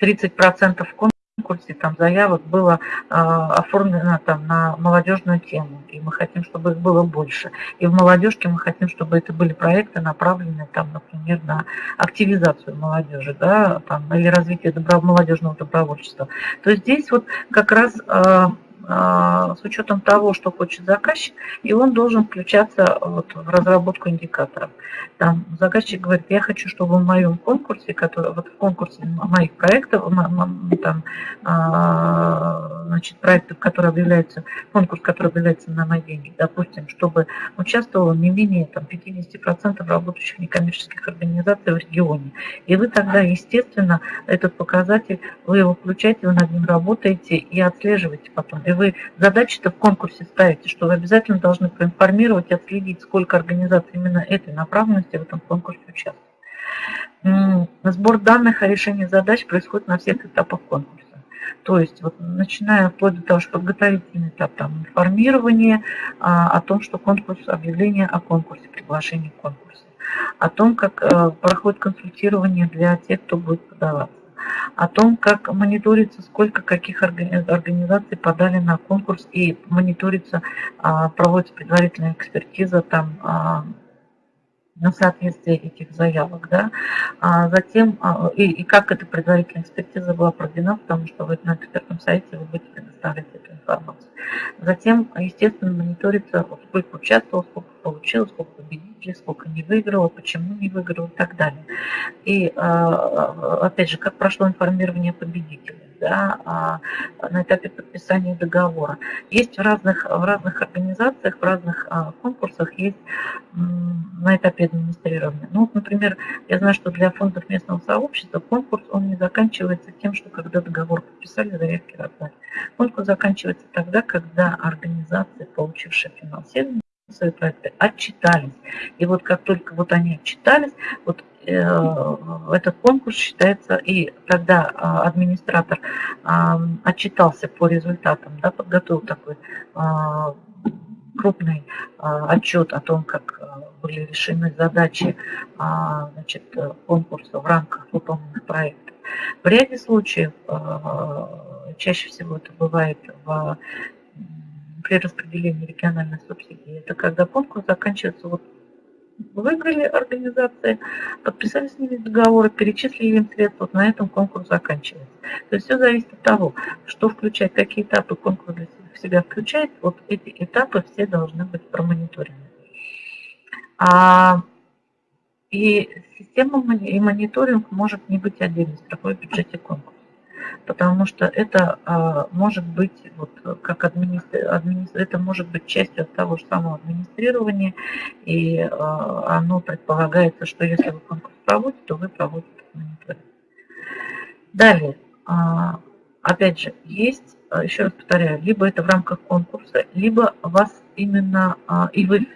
Speaker 1: 30% конкурсов конкурсе там заявок было э, оформлено там на молодежную тему, и мы хотим, чтобы их было больше. И в молодежке мы хотим, чтобы это были проекты, направленные там, например, на активизацию молодежи, да, там, или развитие добро, молодежного добровольчества. То здесь вот как раз э, с учетом того, что хочет заказчик, и он должен включаться вот в разработку индикаторов. Там заказчик говорит, я хочу, чтобы в моем конкурсе, который, вот в конкурсе моих проектов, там, а, значит, проектов, которые объявляются, конкурс, который объявляется на мои деньги, допустим, чтобы участвовало не менее там, 50% работающих некоммерческих организаций в регионе. И вы тогда, естественно, этот показатель, вы его включаете, вы над ним работаете и отслеживаете потом. И вы задачи-то в конкурсе ставите, что вы обязательно должны проинформировать и отследить, сколько организаций именно этой направленности в этом конкурсе участвуют. Сбор данных о решении задач происходит на всех этапах конкурса. То есть, вот, начиная вплоть до того, что подготовительный этап там, информирования а, о том, что конкурс, объявление о конкурсе, приглашение к конкурсу, о том, как а, проходит консультирование для тех, кто будет подаваться о том, как мониторится, сколько каких организаций подали на конкурс и мониторится, а, проводится предварительная экспертиза там а, на соответствие этих заявок, да, а затем, а, и, и как эта предварительная экспертиза была проведена, потому что вы на экспертном сайте вы будете предоставлять эту информацию. Затем, естественно, мониторится, сколько участвовал, сколько получил, сколько победителей, сколько не выиграл, почему не выиграл и так далее. И, а, опять же, как прошло информирование победителей да, а, на этапе подписания договора. Есть в разных, в разных организациях, в разных а, конкурсах есть на этапе администрирования. Ну, вот, например, я знаю, что для фондов местного сообщества конкурс, он не заканчивается тем, что когда договор подписали, заявки раздали. Конкурс заканчивается тогда, когда организации, получившие финансирование, свои проекты отчитались. И вот как только вот они отчитались, вот э, этот конкурс считается, и когда э, администратор э, отчитался по результатам, да, подготовил такой э, крупный отчет о том, как были решены задачи значит, конкурса в рамках выполненных проектов. В ряде случаев, чаще всего это бывает в при распределении региональной субсидии. Это когда конкурс заканчивается, вот выиграли организации, подписали с ними договоры, перечислили им средства, вот на этом конкурс заканчивается. То есть все зависит от того, что включать, какие этапы конкурс для в себя включает, вот эти этапы все должны быть промониторены. А, и система и мониторинг может не быть отдельной строфой в бюджете конкурса потому что это а, может быть, вот, как администр... Администр... это может быть частью того же самого администрирования, и а, оно предполагается, что если вы конкурс проводите, то вы проводите мониторинг. Далее, а, опять же, есть, еще раз повторяю, либо это в рамках конкурса, либо вас именно, и вы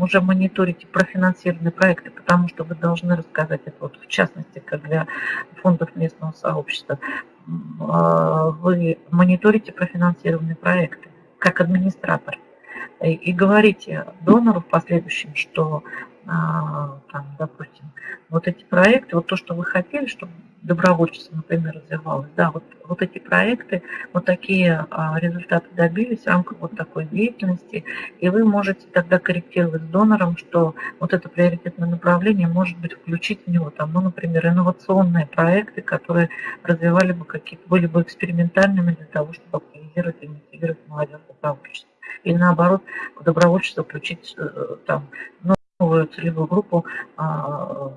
Speaker 1: уже мониторите профинансированные проекты, потому что вы должны рассказать это, вот, в частности, как для фондов местного сообщества, а, вы мониторите профинансированные проекты как администратор и, говорите донору в последующем, что там, допустим, вот эти проекты, вот то, что вы хотели, чтобы добровольчество, например, развивалось, да, вот, вот эти проекты, вот такие а, результаты добились в рамках вот такой деятельности, и вы можете тогда корректировать с донором, что вот это приоритетное направление может быть включить в него, там, ну, например, инновационные проекты, которые развивали бы какие-то, были бы экспериментальными для того, чтобы активизировать и мотивировать молодежь добровольчество. Или наоборот, в добровольчество включить э, там, новую целевую группу а,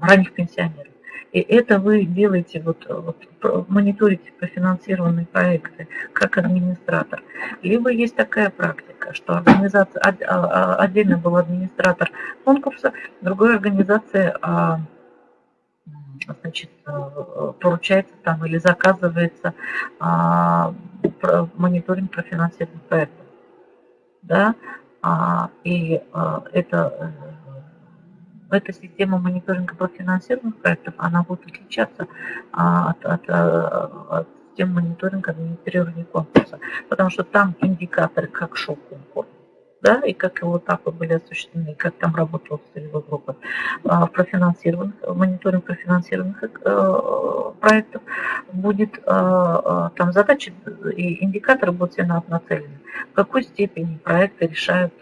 Speaker 1: ранних пенсионеров. И это вы делаете, вот, вот мониторите профинансированные проекты как администратор. Либо есть такая практика, что организация, а, а, отдельно был администратор конкурса, другой организации значит, поручается там или заказывается мониторинг профинансированных проектов. Да? И это эта система мониторинга профинансированных проектов, она будет отличаться а, от, от, а, от системы мониторинга администрирования конкурса, потому что там индикаторы, как шел конкурс, да, и как его этапы были осуществлены, как там работала целевая группа. А, профинансированных, мониторинг профинансированных э, проектов будет, там задачи и индикаторы будут все нацелены. В какой степени проекты решают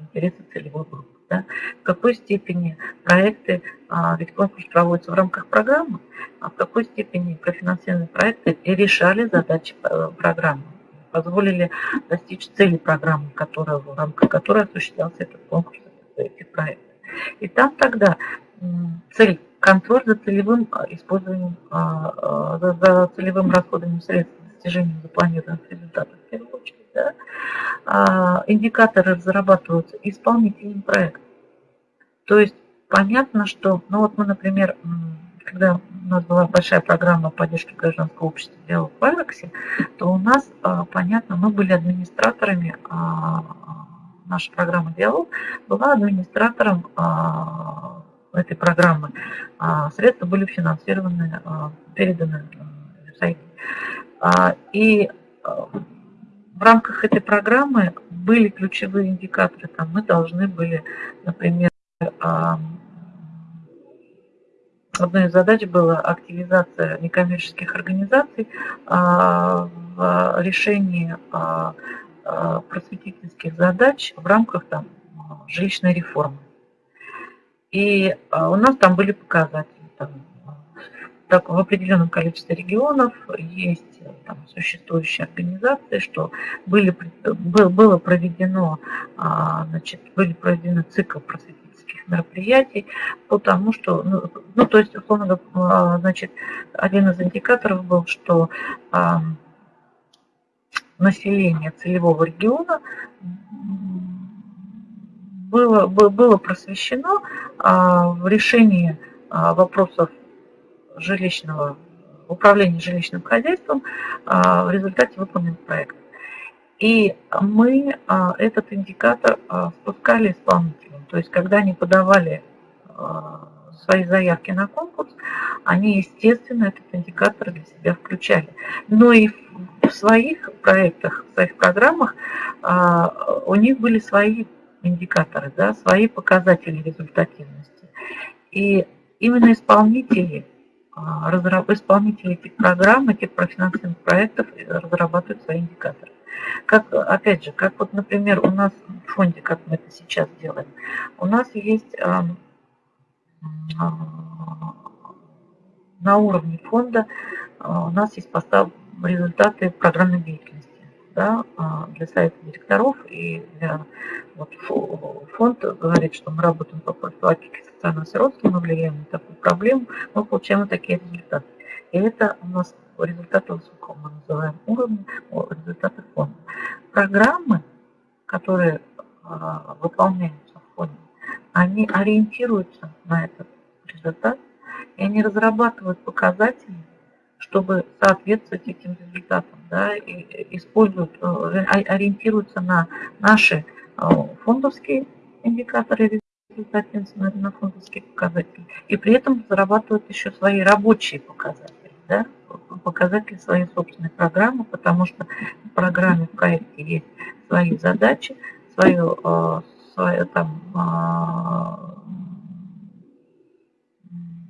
Speaker 1: интересы целевой группы да, в какой степени проекты, а, ведь конкурс проводится в рамках программы, а в какой степени профинансированные проекты решали задачи э, программы, позволили достичь цели программы, которая, в рамках которой осуществлялся этот конкурс, этих проектов. И там тогда цель контроль за целевым а, использованием, а, за, за целевым расходованием средств достижением запланированных результатов в первую очередь. Да? А, индикаторы разрабатываются исполнителем проекта. То есть понятно, что, ну вот мы, например, когда у нас была большая программа поддержки гражданского общества «Диалог в Айрексе», то у нас, а, понятно, мы были администраторами, а, наша программа «Диалог» была администратором этой программы. Средства были финансированы, переданы в сайт. И в рамках этой программы были ключевые индикаторы. Там мы должны были, например, одной из задач была активизация некоммерческих организаций а, в решении а, а, просветительских задач в рамках там, жилищной реформы. И у нас там были показатели. Там, так, в определенном количестве регионов есть там, существующие организации, что были, было проведено, значит, были проведены цикл просветительских мероприятий, потому что, ну, ну то есть, условно говоря, значит, один из индикаторов был, что а, население целевого региона было, было просвещено а, в решении а, вопросов жилищного управления жилищным хозяйством а, в результате выполненных проектов. И мы этот индикатор спускали исполнителям. То есть, когда они подавали свои заявки на конкурс, они, естественно, этот индикатор для себя включали. Но и в своих проектах, в своих программах у них были свои индикаторы, да, свои показатели результативности. И именно исполнители, а, исполнители этих программ, этих профинансированных проектов разрабатывают свои индикаторы. Как, опять же, как вот, например, у нас в фонде, как мы это сейчас делаем, у нас есть а, а, на уровне фонда, у нас есть постав, результаты программной деятельности да, а, для совета директоров и для, вот, фонд говорит, что мы работаем по профилактике социального сиротства, мы влияем на такую проблему, мы получаем такие результаты. И это у нас результаты высокого, мы называем уровня, результаты фонда. Программы, которые а, выполняются в фонде, они ориентируются на этот результат, и они разрабатывают показатели, чтобы соответствовать этим результатам, да, и используют, э, ориентируются на наши э, фондовские индикаторы результативности, на фондовские показатели, и при этом зарабатывают еще свои рабочие показатели, да, показатели своей собственной программы, потому что в программе, в проекте есть свои задачи, свое, э, свое там,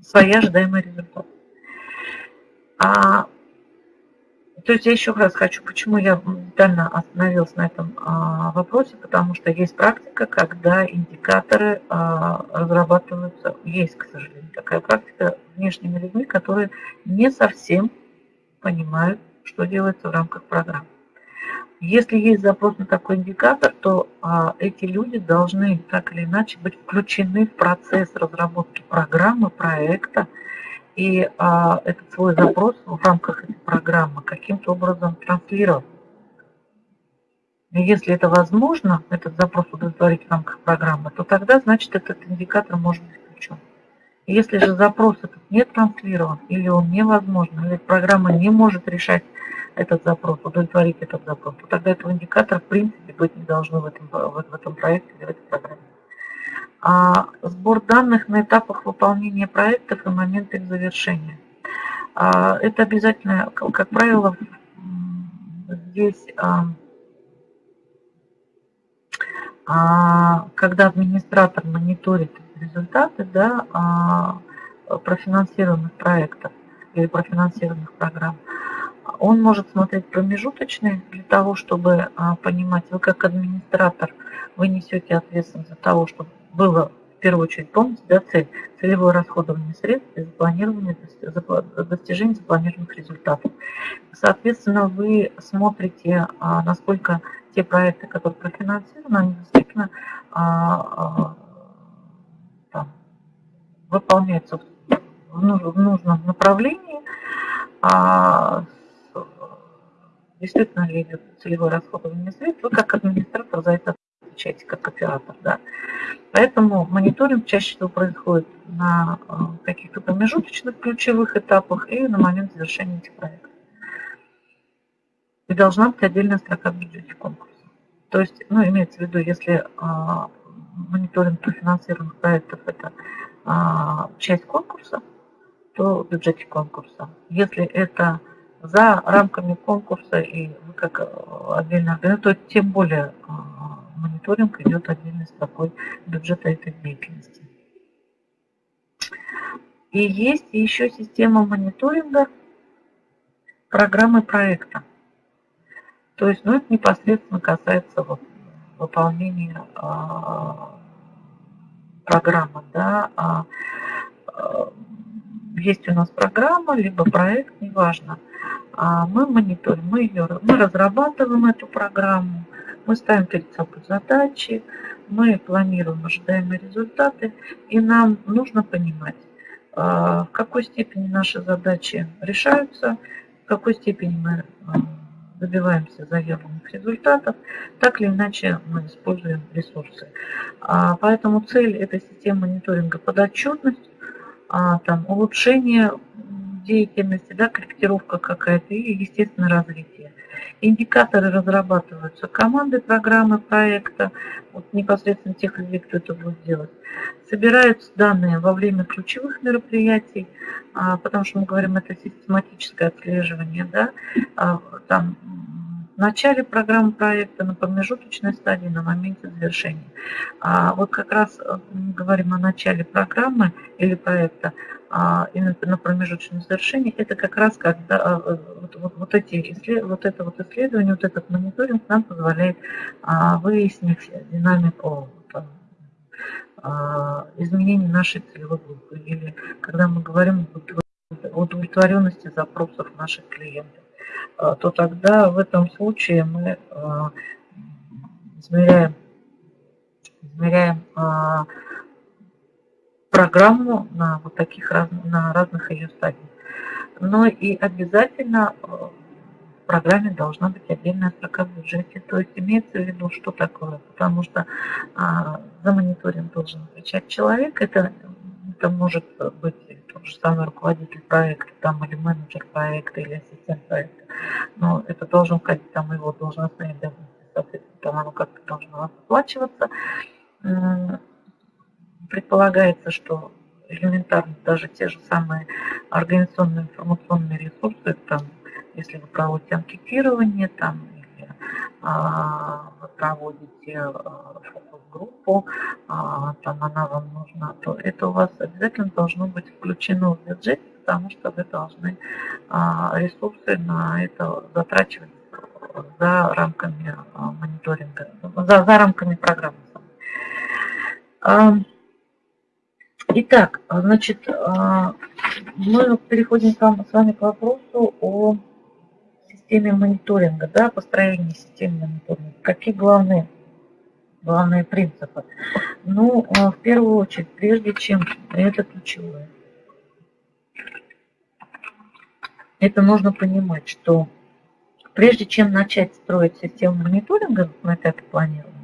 Speaker 1: свои ожидаемые результаты. А, то есть я еще раз хочу, почему я детально остановилась на этом а, вопросе, потому что есть практика, когда индикаторы а, разрабатываются, есть, к сожалению, такая практика внешними людьми, которые не совсем понимают, что делается в рамках программы. Если есть запрос на такой индикатор, то а, эти люди должны так или иначе быть включены в процесс разработки программы, проекта, и а, этот свой запрос в рамках этой программы каким-то образом транслировать. Если это возможно, этот запрос удовлетворить в рамках программы, то тогда, значит, этот индикатор может быть включен. Если же запрос этот не транслирован, или он невозможен, или программа не может решать этот запрос, удовлетворить этот запрос, то тогда этого индикатора в принципе быть не должно в этом, в этом проекте или в этой программе. А, сбор данных на этапах выполнения проектов и момент их завершения. А, это обязательно, как правило, здесь, а, когда администратор мониторит результаты да, профинансированных проектов или профинансированных программ, он может смотреть промежуточные для того, чтобы понимать, вы как администратор, вы несете ответственность за того, чтобы было в первую очередь, помните, да, цель, целевое расходование средств и запланирование, достижение запланированных результатов. Соответственно, вы смотрите, а, насколько те проекты, которые профинансированы, они действительно а, а, там, выполняются в нужном направлении, действительно ли целевое расходование средств, вы как администратор за это отвечаете, как оператор. Да? Поэтому мониторинг чаще всего происходит на э, каких-то промежуточных ключевых этапах и на момент завершения этих проектов. И должна быть отдельная строка в бюджете конкурса. То есть, ну, имеется в виду, если а, мониторинг профинансированных проектов – это а, часть конкурса, то в бюджете конкурса. Если это за рамками конкурса и вы как э, отдельно организация, то тем более а, мониторинг идет отдельно с такой бюджета этой деятельности. И есть еще система мониторинга программы проекта. То есть, ну, это непосредственно касается вот, выполнения а, программы. Да, а, а, есть у нас программа, либо проект, неважно. А мы мониторим, мы, ее, мы разрабатываем эту программу, мы ставим перед собой задачи, мы планируем ожидаемые результаты, и нам нужно понимать, а, в какой степени наши задачи решаются, в какой степени мы а, добиваемся заявленных результатов, так или иначе мы используем ресурсы. А, поэтому цель этой системы мониторинга подотчетность, там, улучшение деятельности, да, корректировка какая-то и, естественно, развитие. Индикаторы разрабатываются командой программы проекта, вот непосредственно тех людей, кто это будет делать. Собираются данные во время ключевых мероприятий, а, потому что мы говорим, это систематическое отслеживание, да, а, там в начале программы проекта, на промежуточной стадии, на моменте завершения. А вот как раз э, говорим о начале программы или проекта, а именно на промежуточном завершении, это как раз когда э, вот, вот, вот, эти, вот это вот исследование, вот этот мониторинг нам позволяет а, выяснить динамику а, изменений нашей целевой группы или когда мы говорим о удовлетворенности запросов наших клиентов. А, то тогда в этом случае мы а, измеряем, измеряем а, программу на вот таких на разных ее стадиях. Но и обязательно в программе должна быть отдельная строка в бюджете. То есть имеется в виду, что такое. Потому что а, за мониторинг должен отвечать человек. Это, это может быть тот же самый руководитель проекта, там, или менеджер проекта, или ассистент проекта. Но это должен входить там его должностные обязанности, соответственно, там оно как-то должно оплачиваться. Предполагается, что элементарно даже те же самые организационные информационные ресурсы, там, если вы проводите анкетирование, там, или а, вы проводите а, фокус-группу, а, там она вам нужна, то это у вас обязательно должно быть включено в бюджет, потому что вы должны а, ресурсы на это затрачивать за рамками а, мониторинга, за, за рамками программы. Итак, значит, мы переходим с вами к вопросу о системе мониторинга, да, построении системы мониторинга. Какие главные, главные принципы? Ну, в первую очередь, прежде чем это ключевое, это нужно понимать, что прежде чем начать строить систему мониторинга на этапе планирования,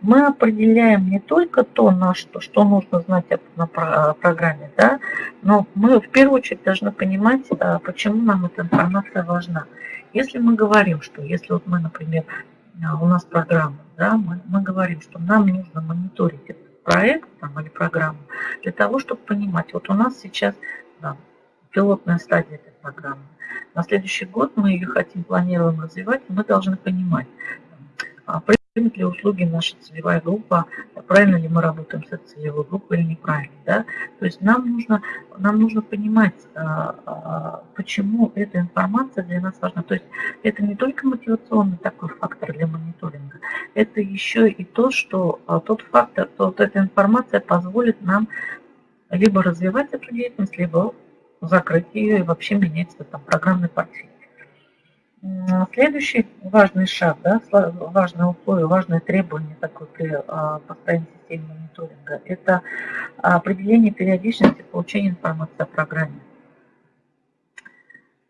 Speaker 1: мы определяем не только то, на что, что нужно знать на программе, да, но мы в первую очередь должны понимать, а, почему нам эта информация важна. Если мы говорим, что если вот мы, например, а, у нас программа, да, мы, мы говорим, что нам нужно мониторить этот проект там, или программу для того, чтобы понимать, вот у нас сейчас да, пилотная стадия этой программы. На следующий год мы ее хотим, планируем развивать, и мы должны понимать, а, примет ли услуги наша целевая группа, правильно ли мы работаем с этой целевой группой или неправильно. Да? То есть нам нужно, нам нужно понимать, а, почему эта информация для нас важна. То есть это не только мотивационный такой фактор для мониторинга, это еще и то, что тот фактор, то вот эта информация позволит нам либо развивать эту деятельность, либо закрыть ее и вообще менять там, программный портфель. Следующий важный шаг, да, важное условие, важное требование такое при а, построении системы мониторинга – это определение периодичности получения информации о программе.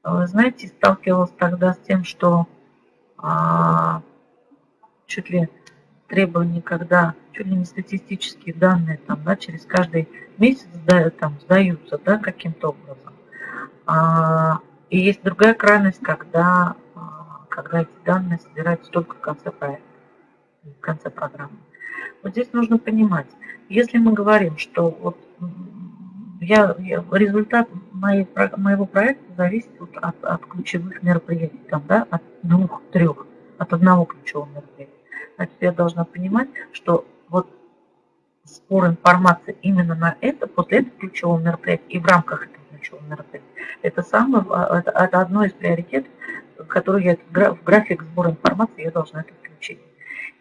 Speaker 1: Вы знаете, сталкивалась тогда с тем, что а, чуть ли требования, когда чуть ли не статистические данные там, да, через каждый месяц сдают, там, сдаются да, каким-то образом. А, и есть другая крайность, когда, а, когда эти данные собираются только в конце проекта, в конце программы. Вот здесь нужно понимать, если мы говорим, что вот я, я, результат моей, моего проекта зависит от, от, от ключевых мероприятий, там, да, от двух-трех, от одного ключевого мероприятия. Значит, я должна понимать, что вот спор информации именно на это, после этого ключевого мероприятия и в рамках этого ключевого мероприятия, это, самое, это, это одно из приоритетов, который я в график сбора информации я должна это включить.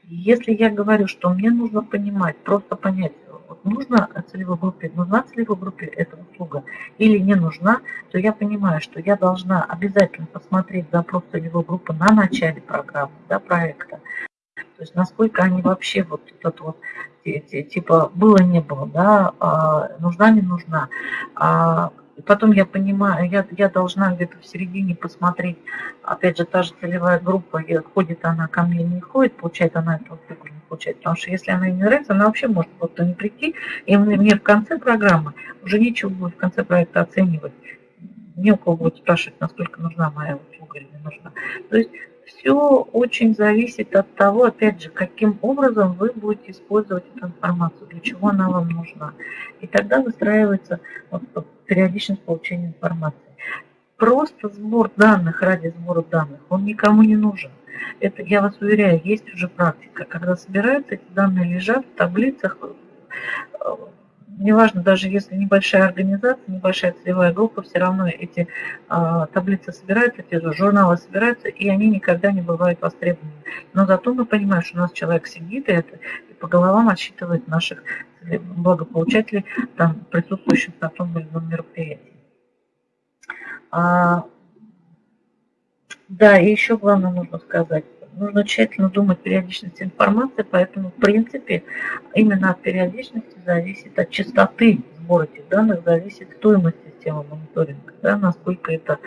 Speaker 1: Если я говорю, что мне нужно понимать, просто понять, вот нужна целевой группе, нужна целевой группе эта услуга или не нужна, то я понимаю, что я должна обязательно посмотреть запрос целевой группы на начале программы, да, проекта, есть насколько они вообще вот этот вот типа было не было, да, а, нужна потом я понимаю, я, я должна где-то в середине посмотреть, опять же, та же целевая группа, ходит она ко мне, не ходит, получает она эту фигуру, не получает. Потому что если она ей не нравится, она вообще может просто не прийти, и мне в конце программы уже нечего будет в конце проекта оценивать. Не у кого будет спрашивать, насколько нужна моя услуга или не нужна. То есть все очень зависит от того, опять же, каким образом вы будете использовать эту информацию, для чего она вам нужна. И тогда выстраивается периодичность получения информации. Просто сбор данных ради сбора данных, он никому не нужен. Это, я вас уверяю, есть уже практика, когда собираются эти данные, лежат в таблицах, неважно, даже если небольшая организация, небольшая целевая группа, все равно эти а, таблицы собираются, эти журналы собираются, и они никогда не бывают востребованы. Но зато мы понимаем, что у нас человек сидит и, это, и по головам отсчитывает наших благополучателей, там, присутствующих на том или ином мероприятии. А, да, и еще главное нужно сказать, нужно тщательно думать периодичность информации, поэтому, в принципе, именно от периодичности зависит, от частоты сбора этих данных зависит стоимость системы мониторинга, да, насколько это,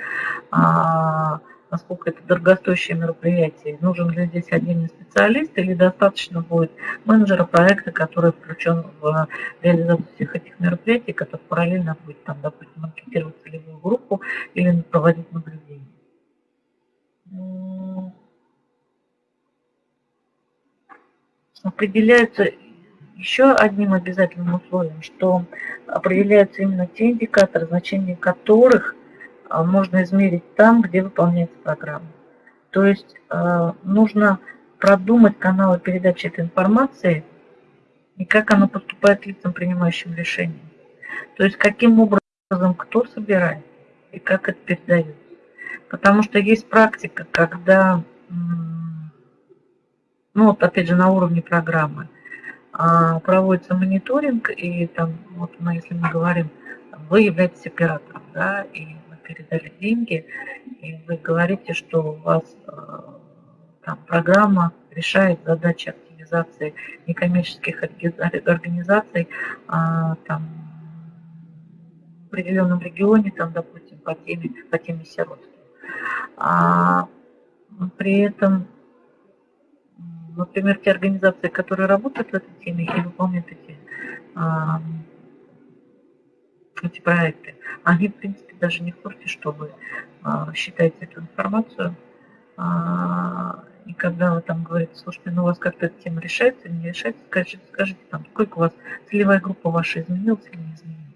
Speaker 1: а, насколько это дорогостоящее мероприятие. Нужен ли здесь отдельный специалист или достаточно будет менеджера проекта, который включен в реализацию всех этих мероприятий, который параллельно будет, там, допустим, анкетировать целевую группу или проводить наблюдение определяются еще одним обязательным условием, что определяются именно те индикаторы, значения которых а, можно измерить там, где выполняется программа. То есть а, нужно продумать каналы передачи этой информации и как она поступает лицам, принимающим решения. То есть каким образом кто собирает и как это передается. Потому что есть практика, когда ну вот опять же на уровне программы, а, проводится мониторинг, и там, вот мы, если мы говорим, вы являетесь оператором, да, и мы передали деньги, и вы говорите, что у вас а, там программа решает задачи активизации некоммерческих организаций а, там, в определенном регионе, там, допустим, по теме, по теме сиротства. А, при этом например, те организации, которые работают в этой теме и выполняют эти, а, эти проекты, они, в принципе, даже не в курсе, что вы а, считаете эту информацию. А, и когда вы там говорите, слушайте, ну у вас как-то эта тема решается или не решается, скажите, скажите там, сколько у вас целевая группа ваша изменилась или не изменилась.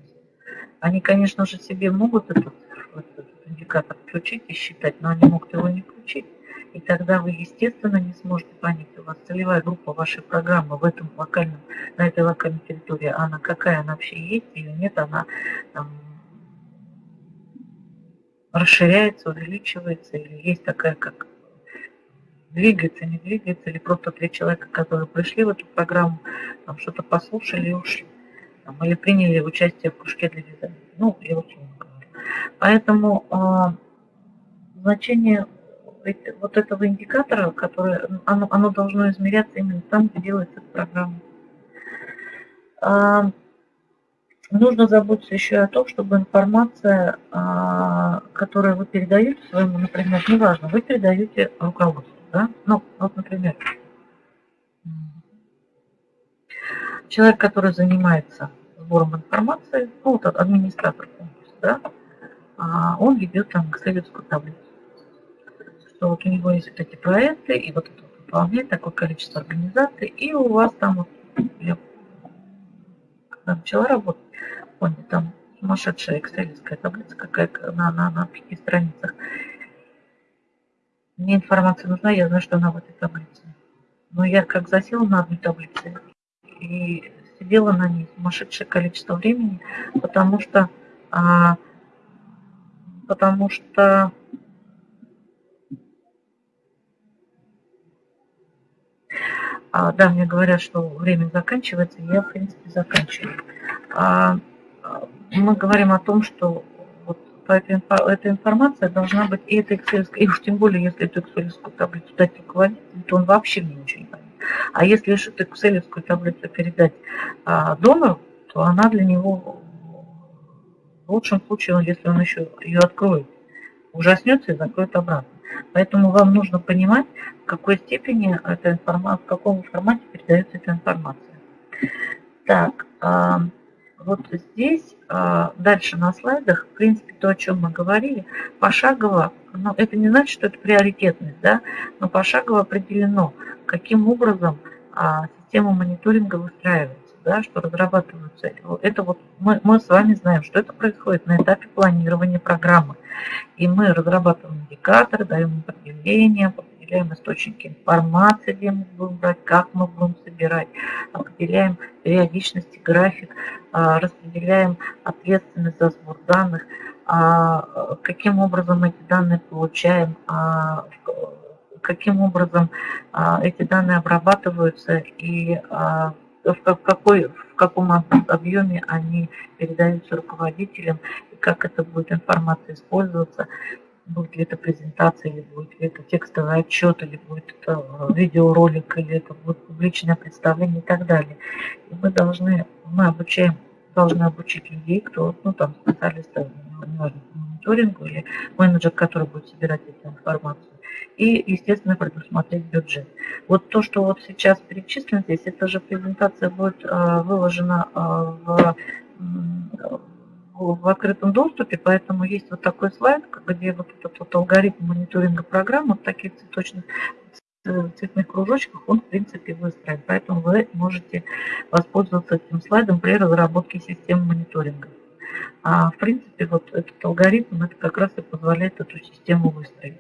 Speaker 1: Они, конечно же, себе могут этот, этот индикатор включить и считать, но они могут его не включить. И тогда вы, естественно, не сможете понять, у вас целевая группа вашей программы в этом локальном, на этой локальной территории, она какая она вообще есть или нет, она там, расширяется, увеличивается, или есть такая, как двигается, не двигается, или просто три человека, которые пришли в эту программу, там что-то послушали и ушли, там, или приняли участие в кружке для вязания. Ну, я условно говорю. Поэтому э, значение вот этого индикатора, который, оно, оно должно измеряться именно там, где делается программа. А, нужно заботиться еще о том, чтобы информация, а, которую вы передаете своему, например, неважно, вы передаете руководству, да? Ну, вот, например, человек, который занимается сбором информации, ну, вот администратор конкурса, да, а, он ведет там экселевскую таблицу что вот у него есть вот эти проекты, и вот это выполняет такое количество организаций, и у вас там вот, я когда начала работать, помню, там сумасшедшая экселевская таблица какая на, на, на пяти страницах. Мне информация нужна, я знаю, что она в этой таблице. Но я как засела на одной таблице и сидела на ней сумасшедшее количество времени, потому что, а, потому что А, да, мне говорят, что время заканчивается, я, в принципе, заканчиваю. А, мы говорим о том, что вот эта информация должна быть, и это Excel, и уж тем более, если эту Excel таблицу дать руководителю, то он вообще мне ничего не поймет. А если эту экселевскую таблицу передать а, донору, то она для него в лучшем случае, если он еще ее откроет, ужаснется и закроет обратно. Поэтому вам нужно понимать, в какой степени эта информация, в каком формате передается эта информация. Так, а, вот здесь, а, дальше на слайдах, в принципе, то, о чем мы говорили, пошагово, но это не значит, что это приоритетность, да, но пошагово определено, каким образом а, система мониторинга выстраивается да, что разрабатываются. Это вот мы, мы с вами знаем, что это происходит на этапе планирования программы. И мы разрабатываем индикаторы, даем определения, определяем источники информации, где мы будем брать, как мы будем собирать, определяем периодичность и график, а, распределяем ответственность за сбор данных, а, каким образом эти данные получаем, а, каким образом эти данные обрабатываются и в, какой, в каком объеме они передаются руководителям, и как это будет информация использоваться, будет ли это презентация, или будет ли это текстовый отчет, или будет это э, видеоролик, или это будет публичное представление и так далее. И мы должны, мы обучаем, должны обучить людей, кто, ну там, специалисты, неважно, мониторингу или менеджер, который будет собирать эту информацию и, естественно, предусмотреть бюджет. Вот то, что вот сейчас перечислено здесь, эта же презентация будет э, выложена э, в, в открытом доступе, поэтому есть вот такой слайд, где вот этот вот алгоритм мониторинга программ, вот таких цветочных цветных кружочках он, в принципе, выстроен. Поэтому вы можете воспользоваться этим слайдом при разработке системы мониторинга. А в принципе, вот этот алгоритм, это как раз и позволяет эту систему выстроить.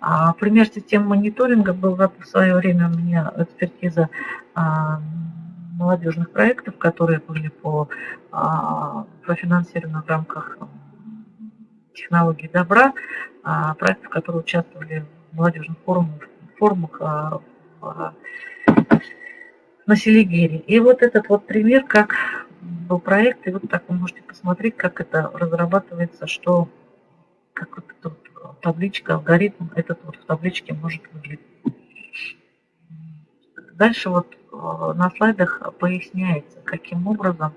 Speaker 1: А, пример системы мониторинга был в свое время у меня экспертиза а, молодежных проектов, которые были по, а, профинансированы в рамках технологии добра, а, проектов, которые участвовали в молодежных форумах, форумах а, в, на Селигере. И вот этот вот пример, как был проект, и вот так вы можете посмотреть, как это разрабатывается, что как вот эта вот табличка, алгоритм этот вот в табличке может выглядеть. Дальше вот э, на слайдах поясняется, каким образом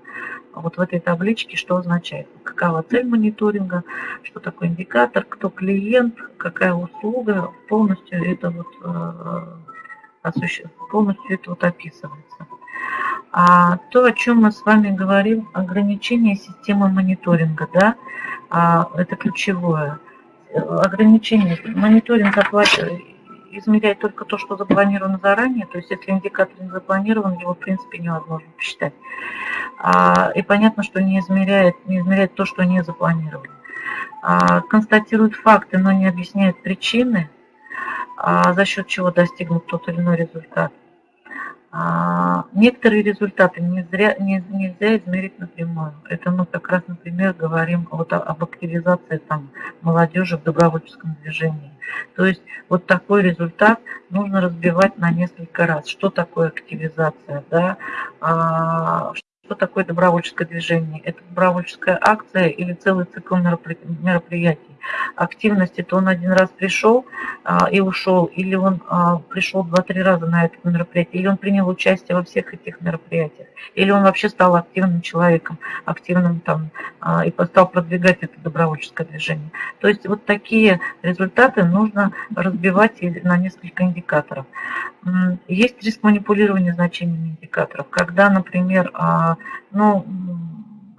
Speaker 1: вот в этой табличке что означает. Какова цель мониторинга, что такое индикатор, кто клиент, какая услуга, полностью это вот, э, полностью это вот описывается. А то, о чем мы с вами говорим, ограничение системы мониторинга, да, а, это ключевое. Ограничение. Мониторинг измеряет только то, что запланировано заранее, то есть если индикатор не запланирован, его в принципе невозможно посчитать. А, и понятно, что не измеряет, не измеряет то, что не запланировано. А, констатирует факты, но не объясняет причины, а, за счет чего достигнут тот или иной результат. А, некоторые результаты нельзя, нельзя измерить напрямую. Это мы как раз, например, говорим вот об активизации там, молодежи в добровольческом движении. То есть вот такой результат нужно разбивать на несколько раз. Что такое активизация? Да? А, что такое добровольческое движение? Это добровольческая акция или целый цикл мероприятий? Активности, то он один раз пришел а, и ушел, или он а, пришел два-три раза на это мероприятие, или он принял участие во всех этих мероприятиях, или он вообще стал активным человеком, активным там, а, и стал продвигать это добровольческое движение. То есть вот такие результаты нужно разбивать на несколько индикаторов. Есть риск манипулирования значениями индикаторов, когда, например, ну,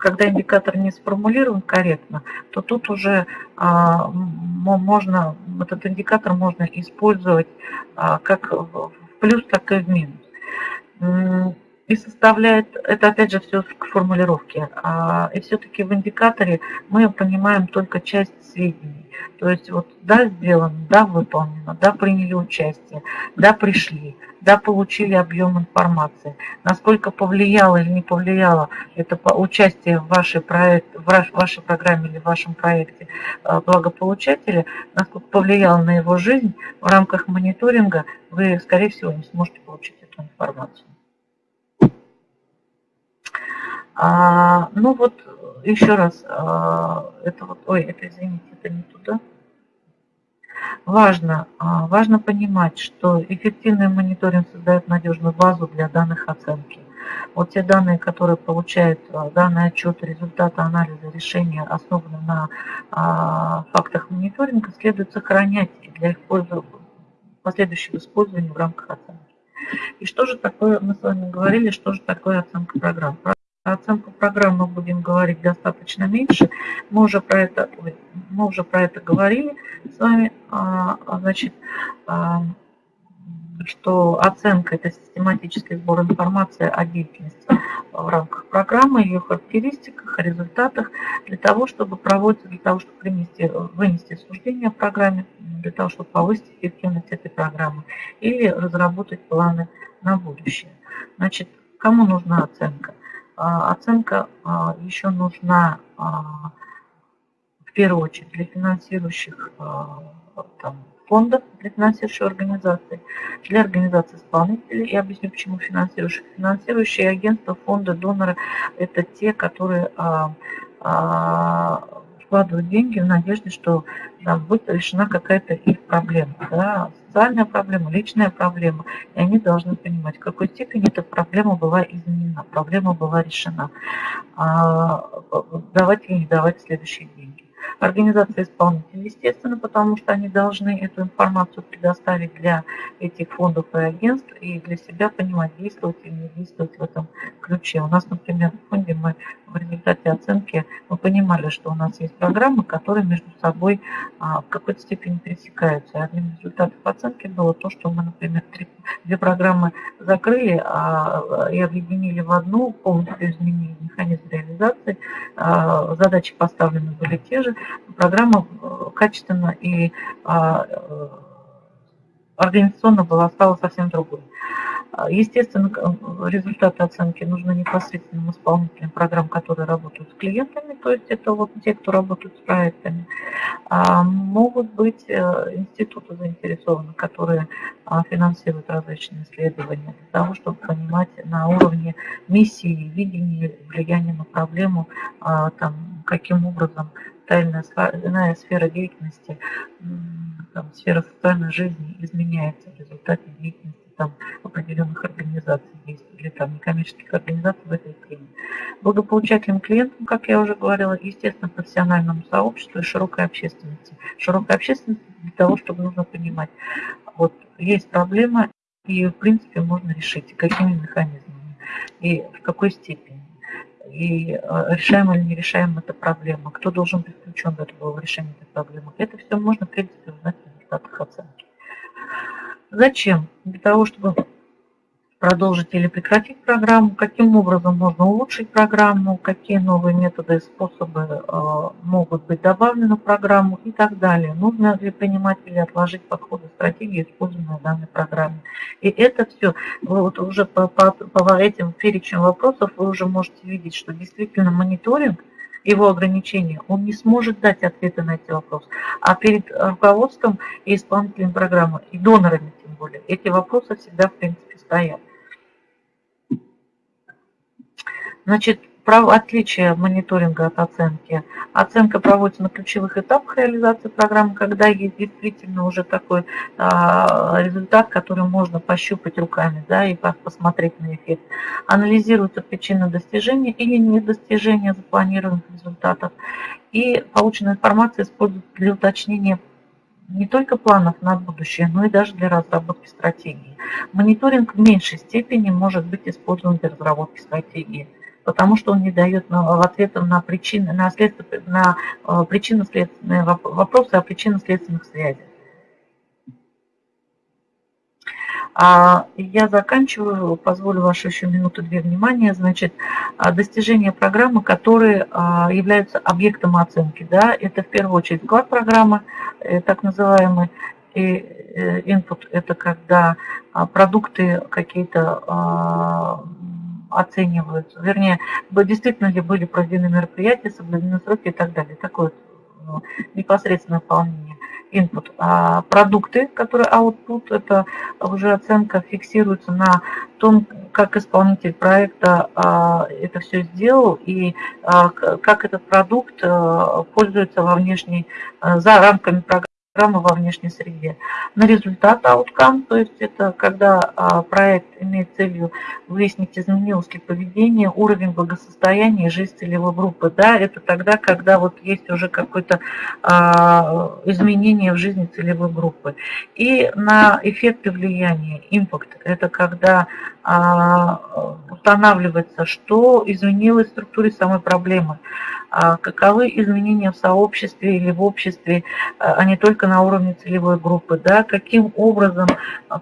Speaker 1: когда индикатор не сформулирован корректно, то тут уже а, можно, этот индикатор можно использовать а, как в плюс, так и в минус. И составляет, это опять же все к формулировке, а, и все-таки в индикаторе мы понимаем только часть сведений. То есть вот да, сделано, да, выполнено, да, приняли участие, да, пришли, да, получили объем информации. Насколько повлияло или не повлияло это участие в вашей, проект, в вашей программе или в вашем проекте э, благополучателя, насколько повлияло на его жизнь, в рамках мониторинга вы, скорее всего, не сможете получить эту информацию. А, ну вот, еще раз, а, это вот, ой, это, извините, это не туда. важно, а, важно понимать, что эффективный мониторинг создает надежную базу для данных оценки. Вот те данные, которые получают а, данный отчет, результаты анализа решения, основаны на а, фактах мониторинга, следует сохранять для их последующего использования в рамках оценки. И что же такое, мы с вами говорили, что же такое оценка программ. Оценку программ мы будем говорить достаточно меньше. Мы уже про это, мы уже про это говорили с вами. А, значит, что оценка – это систематический сбор информации о деятельности в рамках программы, ее характеристиках, результатах, для того, чтобы проводить, для того, чтобы принести, вынести суждение о программе, для того, чтобы повысить эффективность этой программы или разработать планы на будущее. Значит, кому нужна оценка? А, оценка а, еще нужна а, в первую очередь для финансирующих там, фондов для финансирующей организации, для организации исполнителей. Я объясню, почему финансирующие. Финансирующие агентства, фонды, доноры – это те, которые вкладывают деньги в надежде, что да, будет решена какая-то их проблема. Да, социальная проблема, личная проблема. И они должны понимать, в какой степени эта проблема была изменена, проблема была решена. А, давать или не давать следующие деньги организация исполнителей, естественно, потому что они должны эту информацию предоставить для этих фондов и агентств и для себя понимать, действовать или не действовать в этом ключе. У нас, например, в фонде мы в результате оценки мы понимали, что у нас есть программы, которые между собой а, в какой-то степени пересекаются. И одним из результатов оценки было то, что мы, например, три, две программы закрыли а, и объединили в одну, полностью изменили механизм реализации. А, задачи поставлены были те же, программа э, качественно и э, организационно была стала совсем другой. А, естественно, результаты оценки нужны непосредственным исполнителям программ, которые работают с клиентами, то есть это вот те, кто работают с проектами. А могут быть э, институты заинтересованы, которые финансируют различные исследования для того, чтобы понимать на уровне миссии, видения, влияния на проблему, там, каким образом тайная сфера деятельности, там, сфера социальной жизни изменяется в результате деятельности там, определенных организаций есть, или там некоммерческих организаций в этой теме. Благополучательным клиентам, как я уже говорила, естественно, профессиональному сообществу и широкой общественности. Широкая общественность для того, чтобы нужно понимать, вот есть проблема, и в принципе можно решить, какими механизмами и в какой степени и э, решаем или не решаем эту проблему, кто должен быть включен в это в решение этой проблемы. Это все можно, в принципе, узнать в результатах оценки. Зачем? Для того, чтобы продолжить или прекратить программу, каким образом можно улучшить программу, какие новые методы и способы э, могут быть добавлены в программу и так далее. Нужно ли принимать или отложить подходы, стратегии, используемые в данной программе. И это все, вот уже по, по, по этим перечням вопросов вы уже можете видеть, что действительно мониторинг его ограничения, он не сможет дать ответы на эти вопросы. А перед руководством и исполнителем программы, и донорами тем более, эти вопросы всегда, в принципе, стоят. Значит, право отличия мониторинга от оценки. Оценка проводится на ключевых этапах реализации программы, когда есть действительно уже такой а, результат, который можно пощупать руками да, и посмотреть на эффект. Анализируются причины достижения или недостижения запланированных результатов. И полученная информация используется для уточнения не только планов на будущее, но и даже для разработки стратегии. Мониторинг в меньшей степени может быть использован для разработки стратегии потому что он не дает ответов на причины, на, следствие, на э, причинно-следственные вопросы о причинно-следственных связях. А я заканчиваю, позволю вашу еще минуту-две внимания. Значит, а, достижения программы, которые а, являются объектом оценки. Да, это в первую очередь вклад программы, э, так называемый, и э, input – это когда продукты какие-то оцениваются, вернее, действительно ли были проведены мероприятия, соблюдены сроки и так далее. Такое ну, непосредственное выполнение input. А продукты, которые output, это уже оценка фиксируется на том, как исполнитель проекта а, это все сделал и а, как этот продукт а, пользуется во внешней, за рамками программы. Программы во внешней среде. На результат outcome, то есть это когда а, проект имеет целью выяснить, изменилось ли поведение, уровень благосостояния и жизнь целевой группы. Да, это тогда, когда вот есть уже какое-то а, изменение в жизни целевой группы. И на эффекты влияния, impact, это когда устанавливается, что изменилось в структуре самой проблемы. А каковы изменения в сообществе или в обществе, а, а не только на уровне целевой группы, да, каким образом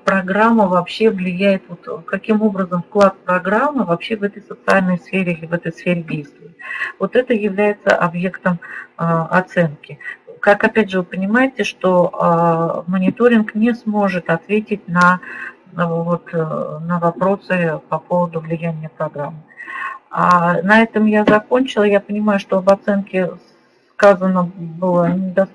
Speaker 1: программа вообще влияет, вот, каким образом вклад программы вообще в этой социальной сфере или в этой сфере действует. Вот это является объектом оценки. Как опять же вы понимаете, что мониторинг не сможет ответить на, вот, на вопросы по поводу влияния программы. А на этом я закончила. Я понимаю, что об оценке сказано было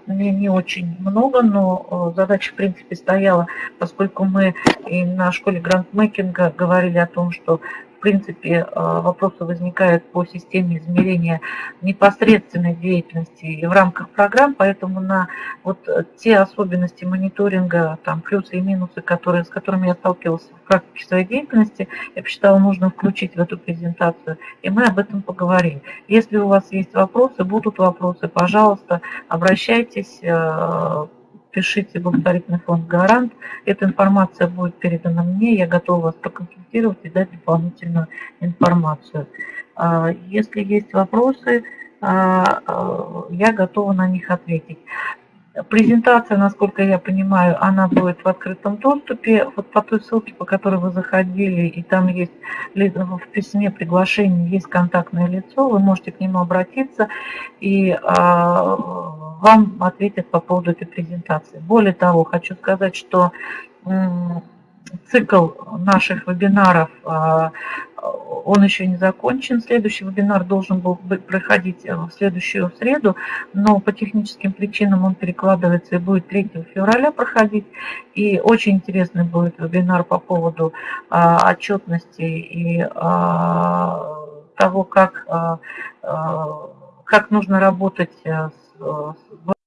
Speaker 1: не, не очень много, но э, задача, в принципе, стояла, поскольку мы и на школе грантмейкинга говорили о том, что принципе, э, вопросы возникают по системе измерения непосредственной деятельности в рамках программ, поэтому на вот те особенности мониторинга, там плюсы и минусы, которые, с которыми я сталкивался в практике своей деятельности, я посчитала нужно включить в эту презентацию, и мы об этом поговорим. Если у вас есть вопросы, будут вопросы, пожалуйста, обращайтесь, пишите благотворительный фонд «Гарант». Эта информация будет передана мне, я готова вас проконсультировать и дать дополнительную информацию. А, если есть вопросы, а, а, я готова на них ответить. Презентация, насколько я понимаю, она будет в открытом доступе. Вот по той ссылке, по которой вы заходили, и там есть в письме приглашение, есть контактное лицо, вы можете к нему обратиться, и вам ответят по поводу этой презентации. Более того, хочу сказать, что цикл наших вебинаров, а, он еще не закончен. Следующий вебинар должен был проходить в следующую среду, но по техническим причинам он перекладывается и будет 3 февраля проходить. И очень интересный будет вебинар по поводу а, отчетности и а, того, как, как нужно работать с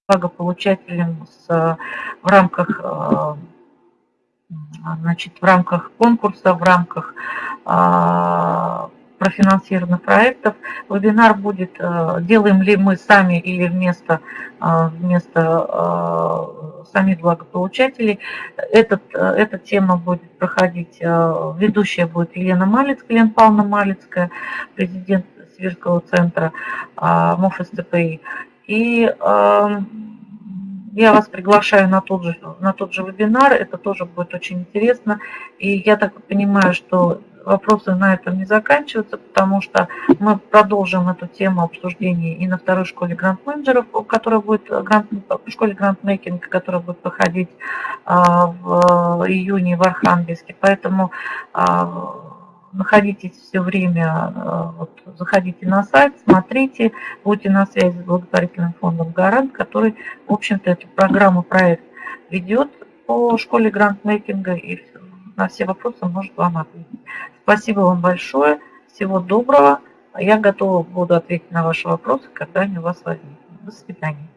Speaker 1: благополучателем с, в рамках значит, в рамках конкурса, в рамках профинансированных проектов. Вебинар будет, делаем ли мы сами или вместо, вместо самих благополучателей. Этот, эта тема будет проходить, ведущая будет Елена Малицкая, Елена Павловна Малицкая, президент Сибирского центра МОФ СТПИ. И э, я вас приглашаю на тот, же, на тот же вебинар, это тоже будет очень интересно. И я так понимаю, что вопросы на этом не заканчиваются, потому что мы продолжим эту тему обсуждения и на второй школе грант-менеджеров, которая будет грант, в школе грант-мейкинга, которая будет проходить а, в июне в Архангельске. Поэтому а, находитесь все время, э, вот, заходите на сайт, смотрите, будьте на связи с благотворительным фондом «Гарант», который, в общем-то, эту программу, проект ведет по школе грантмейкинга и на все вопросы может вам ответить. Спасибо вам большое, всего доброго. Я готова буду ответить на ваши вопросы, когда они у вас возникнут. До свидания.